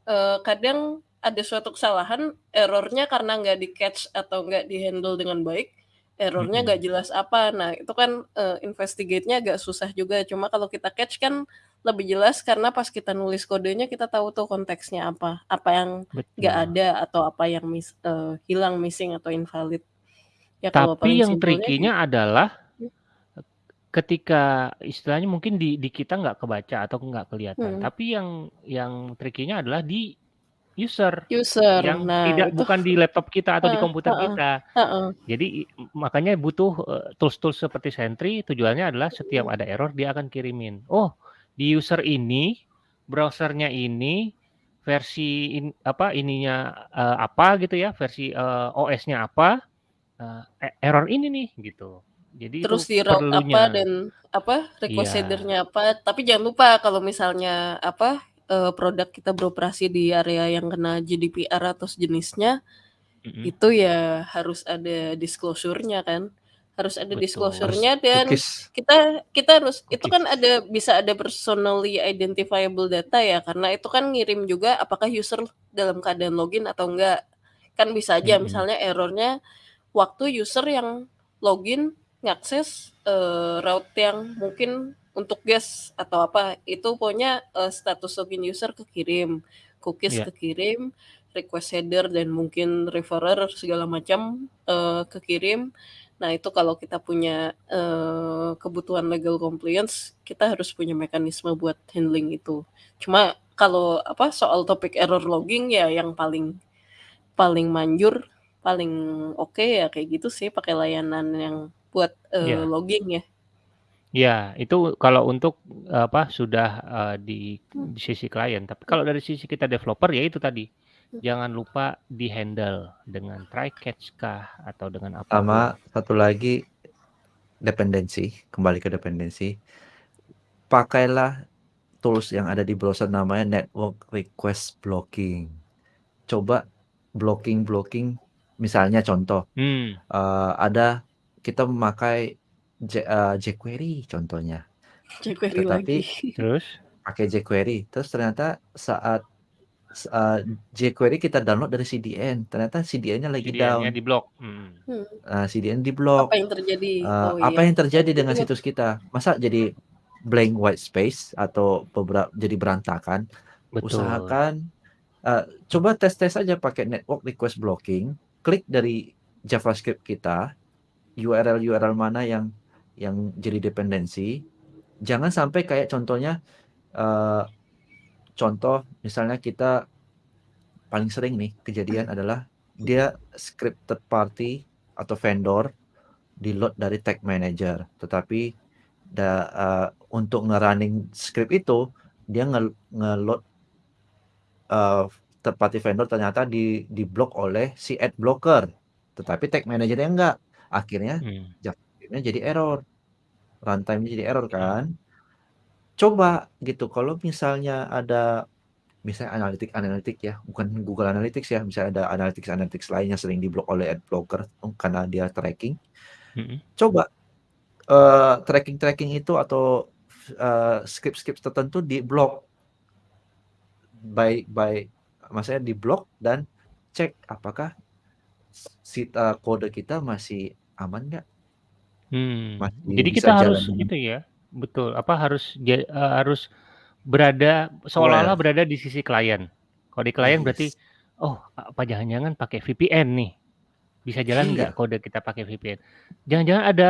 eh, kadang ada suatu kesalahan errornya karena nggak di catch atau nggak di handle dengan baik errornya nggak jelas apa. Nah itu kan eh, investigate-nya agak susah juga. Cuma kalau kita catch kan lebih jelas karena pas kita nulis kodenya kita tahu tuh konteksnya apa apa yang nggak ada atau apa yang mis- eh, hilang missing atau invalid. Ya kalau Tapi paling yang trikinya adalah Hmm. Ketika istilahnya mungkin di di kita nggak kebaca atau nggak kelihatan. Hmm. Tapi yang yang trikinya adalah di user user yang nah tidak itu bukan di laptop kita atau di Heeh, komputer heeh, kita. heeh. Jadi i- makanya butuh eh, tools-tools seperti Sentry tujuannya adalah setiap ada error dia akan kirimin. Oh, di user ini browsernya ini versi in- apa ininya eh, apa gitu ya, versi eh, OS-nya apa, e- error ini nih gitu. Jadi terus itu di route apa dan apa request Iya. headernya apa tapi jangan lupa kalau misalnya apa eh, produk kita beroperasi di area yang kena GDPR atau sejenisnya Mm-mm. itu ya harus ada disclosure-nya kan harus ada Betul. disclosure-nya dan cookies kita kita harus itu Cookies. kan ada bisa ada personally identifiable data ya karena itu kan ngirim juga apakah user dalam keadaan login atau enggak kan bisa aja Mm-mm. misalnya errornya waktu user yang login ngakses, eee, route yang mungkin untuk guest atau apa, itu pokoknya, eee, status login user kekirim, cookies Iya. kekirim, request header dan mungkin referrer segala macam, eee, kekirim. Nah, itu kalau kita punya, eee, kebutuhan legal compliance, kita harus punya mekanisme buat handling itu. Cuma kalau apa, soal topik error logging ya yang paling paling manjur, paling oke ya kayak gitu sih, pakai layanan yang buat, eee, Iya. logging ya. Iya, itu kalau untuk, apa, sudah, eee, di Hmm. di sisi klien. Tapi kalau dari sisi kita developer, ya itu tadi, Hmm. jangan lupa di-handle dengan try catch kah atau dengan apa pun. Sama satu lagi, dependensi, kembali ke dependensi. Pakailah tools yang ada di browser namanya network request blocking. Coba blocking-blocking, misalnya contoh, Hmm. eee, ada kita memakai J eee, jQuery contohnya. jQuery Tetapi lagi. Terus? pakai jQuery, terus ternyata saat eee, jQuery kita download dari CDN, ternyata CDN-nya lagi CDN-nya down. di-blok, mhm. Hmm. Eee, CDN di-blok. Apa yang terjadi? Eee, Oh apa iya, yang terjadi dengan situs kita? Masa jadi blank white space atau bebera jadi berantakan? Betul. Usahakan, eee, coba tes-tes aja pakai network request blocking, klik dari JavaScript kita, URL-URL mana yang yang jadi dependensi. Jangan sampai kayak contohnya, eee, contoh misalnya kita paling sering nih kejadian adalah dia script third party atau vendor di-load dari tag manager, tetapi da eee, untuk nge-running script itu dia nge nge-load eee, third party vendor ternyata di diblok oleh si ad blocker, tetapi tag manager-nya enggak. Akhirnya Hmm. JavaScript-nya jadi error, runtime-nya jadi error Hmm. kan. Coba gitu kalau misalnya ada misalnya analitik-analitik ya, bukan Google Analytics ya, misalnya ada analytics-analytics lain yang sering diblok oleh ad blocker karena dia tracking. Mhm. Coba, eee, tracking-tracking itu atau, eee, script-script tertentu diblok. By by maksudnya diblok dan cek apakah si eee, kode kita masih aman nggak? Hmm. Masih Jadi bisa kita jalan harus dengan itu ya, betul, apa, harus ja eee, harus berada seolah-olah berada di sisi klien. Kalau di klien berarti, Yes. "Oh, apa jangan-jangan pakai VPN nih? Bisa jalan nggak Iya. kode kita pakai VPN? Jangan-jangan ada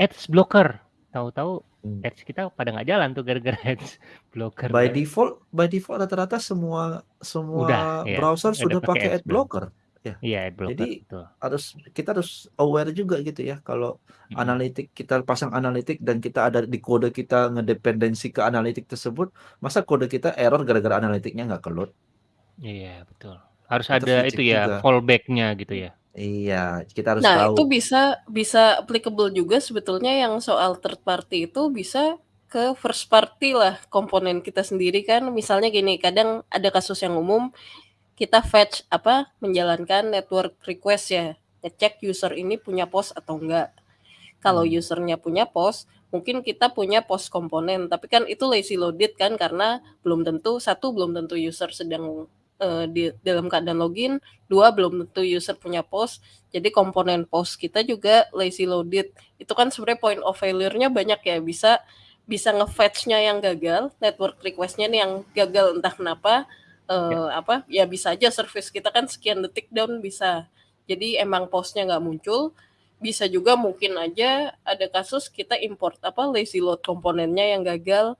ads blocker." Tahu-tahu Hmm. ads kita pada nggak jalan tuh gara-gara ads blocker By kan. default by default rata-rata semua Udah, semua ya, browser udah sudah pakai pakai ad belum? blocker, ya. Iya, ad blocker, Jadi betul. harus kita harus aware juga gitu ya kalau Mhm. analitik kita pasang analitik dan kita ada di kode kita ngedependensi ke analitik tersebut, masa kode kita error gara-gara analitiknya nggak ke-load? Iya, betul. Harus Itu harus ada itu ya, fallback-nya gitu ya. Iya, kita harus Nah, itu tahu. bisa bisa applicable juga sebetulnya yang soal third party itu bisa ke first party lah, komponen kita sendiri kan. Misalnya gini, kadang ada kasus yang umum, kita fetch apa, menjalankan network request ya, ngecek user ini punya post atau enggak. Kalau Hmm. user-nya punya post, mungkin kita punya post komponen, tapi kan itu lazy loaded kan karena belum tentu satu belum tentu user sedang, eee, di dalam keadaan login, 2 belum tentu user punya post, jadi komponen post kita juga lazy loaded. Itu kan sebenarnya point of failure-nya banyak ya, bisa bisa nge-fetch-nya yang gagal, network request-nya nih yang gagal entah kenapa, Ya. eee, apa, ya bisa aja service kita kan sekian detik down bisa. Jadi emang post-nya nggak muncul, bisa juga mungkin aja ada kasus kita import apa, lazy load komponennya yang gagal.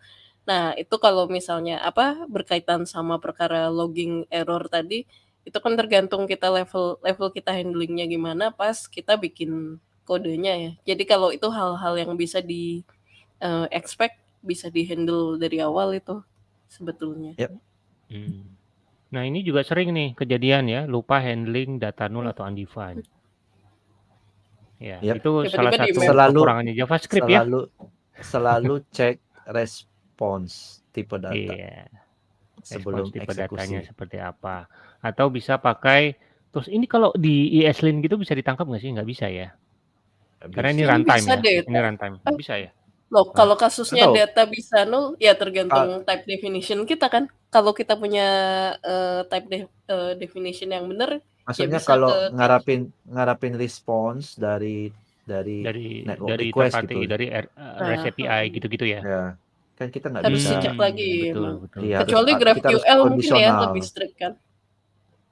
Nah, itu kalau misalnya apa, berkaitan sama perkara logging error tadi, itu kan tergantung kita level level kita handling-nya gimana pas kita bikin kodenya ya. Jadi kalau itu hal-hal yang bisa di, eee, expect, bisa di-handle dari awal itu sebetulnya. Yap. Hmm. Nah, ini juga sering nih kejadian ya, lupa handling data null Hmm. atau undefined. Ya, Yap. itu salah Tiba-tiba satu di-map. Selalu kekurangannya JavaScript ya. selalu selalu cek respons tipe data Iya. sebelum Respons tipe datanya eksekusi. seperti apa. Atau bisa pakai terus ini kalau di ESLint gitu bisa ditangkap nggak sih? Nggak bisa ya? Karena ini runtime bisa ya. deh, Ini runtime. Bisa ya? Loh, Nah, kalau kasusnya tahu. data bisa null, ya tergantung type definition kita kan. Kalau kita punya, eee, type de eee, definition yang bener, ya maksudnya bisa kalau ke ngarapin ngarapin respons dari dari Dari network dari third request party, gitu. dari R eee, REST Nah, API heeh. gitu-gitu ya? Ya, kan kita nggak Harus bisa dicek Hmm, lagi betul emang. betul. iya harus Kecuali a kita harus GraphQL mungkin ya kondisional. lebih strict kan?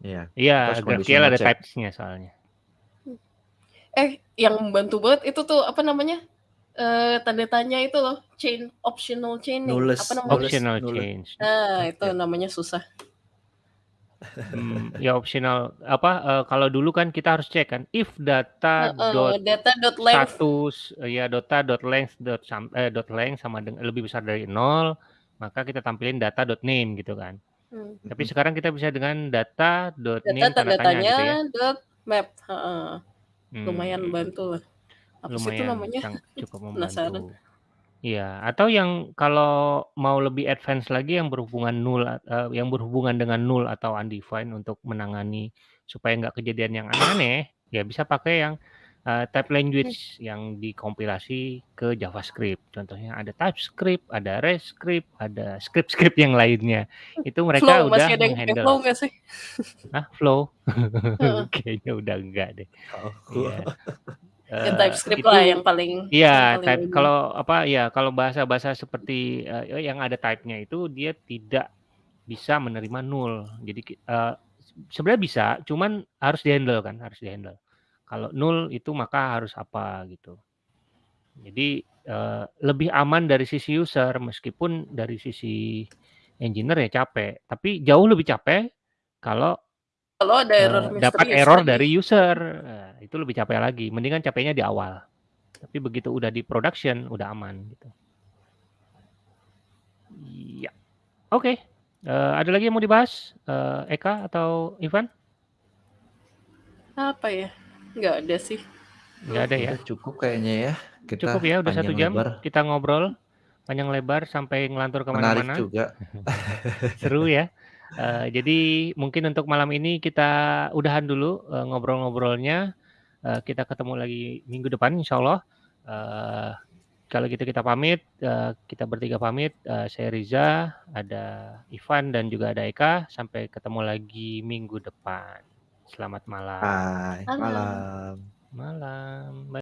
Iya, kita Iya, harus GraphQL kondisional ada cek. types-nya soalnya. Eh, yang membantu banget itu tuh apa namanya? Eee, tanda tanya itu loh, chain optional chaining, Nulless apa namanya? nulless Optional change. Nah, itu ya. namanya susah. Hmm, ya optional apa, eee, kalau dulu kan kita harus cek kan, if data Heeh, dot data.length. status ya data dot length dot sam eh, dot length sama deng lebih besar dari 0, maka kita tampilin data dot name gitu kan. Hmm. Tapi sekarang kita bisa dengan data dot Data name tanda tanda tanya gitu ya. tanya dot map, heeh. Lumayan Hmm, bantu lah. Apa sih itu lumayan namanya? sang cukup Penasaran. membantu. Iya, atau yang kalau mau lebih advance lagi yang berhubungan null eee, yang berhubungan dengan null atau undefined untuk menangani supaya nggak kejadian yang aneh-aneh, ya bisa pakai yang, eee, type Hmm. language yang dikompilasi ke JavaScript. Contohnya ada TypeScript, ada RESTscript, ada script-script yang lainnya. Itu mereka Flow, udah masih ada yang pakai meng-handle. Flow nggak sih? Hah, Flow? Heeh. Kayaknya udah enggak deh. Oh. Iya. Ya Eee, TypeScript itu lah yang paling yang iya, paling type umum. kalau apa, ya kalau bahasa-bahasa seperti, eee, yang ada type-nya itu dia tidak bisa menerima null. Jadi ki eee, sebenarnya bisa, cuman harus di-handle kan, harus di-handle. Kalau null itu maka harus apa gitu. Jadi, eee, lebih aman dari sisi user meskipun dari sisi engineer ya capek, tapi jauh lebih capek kalau Kalau ada error eee, dapat error dari user, eee, itu lebih capek lagi. Mendingan capeknya di awal. Tapi begitu udah di production, udah aman gitu. Iya. Oke, eee, ada lagi yang mau dibahas, eee, Eka atau Ivan? Apa ya? Nggak ada sih. Nggak ada ya? Udah cukup kayaknya ya. Kita Cukup ya, udah 1 panjang jam lebar. kita ngobrol panjang lebar sampai ngelantur ke Menarik mana-mana. juga. Seru ya. Eee, jadi mungkin untuk malam ini kita udahan dulu, eee, ngobrol-ngobrolnya. Eee, kita ketemu lagi minggu depan insyaallah. Eee, kalau gitu kita pamit, eee, kita bertiga pamit, eee, saya Riza, ada Ivan dan juga ada Eka. Sampai ketemu lagi minggu depan. Selamat malam. Hai, Malam. malam. Malam. Bye.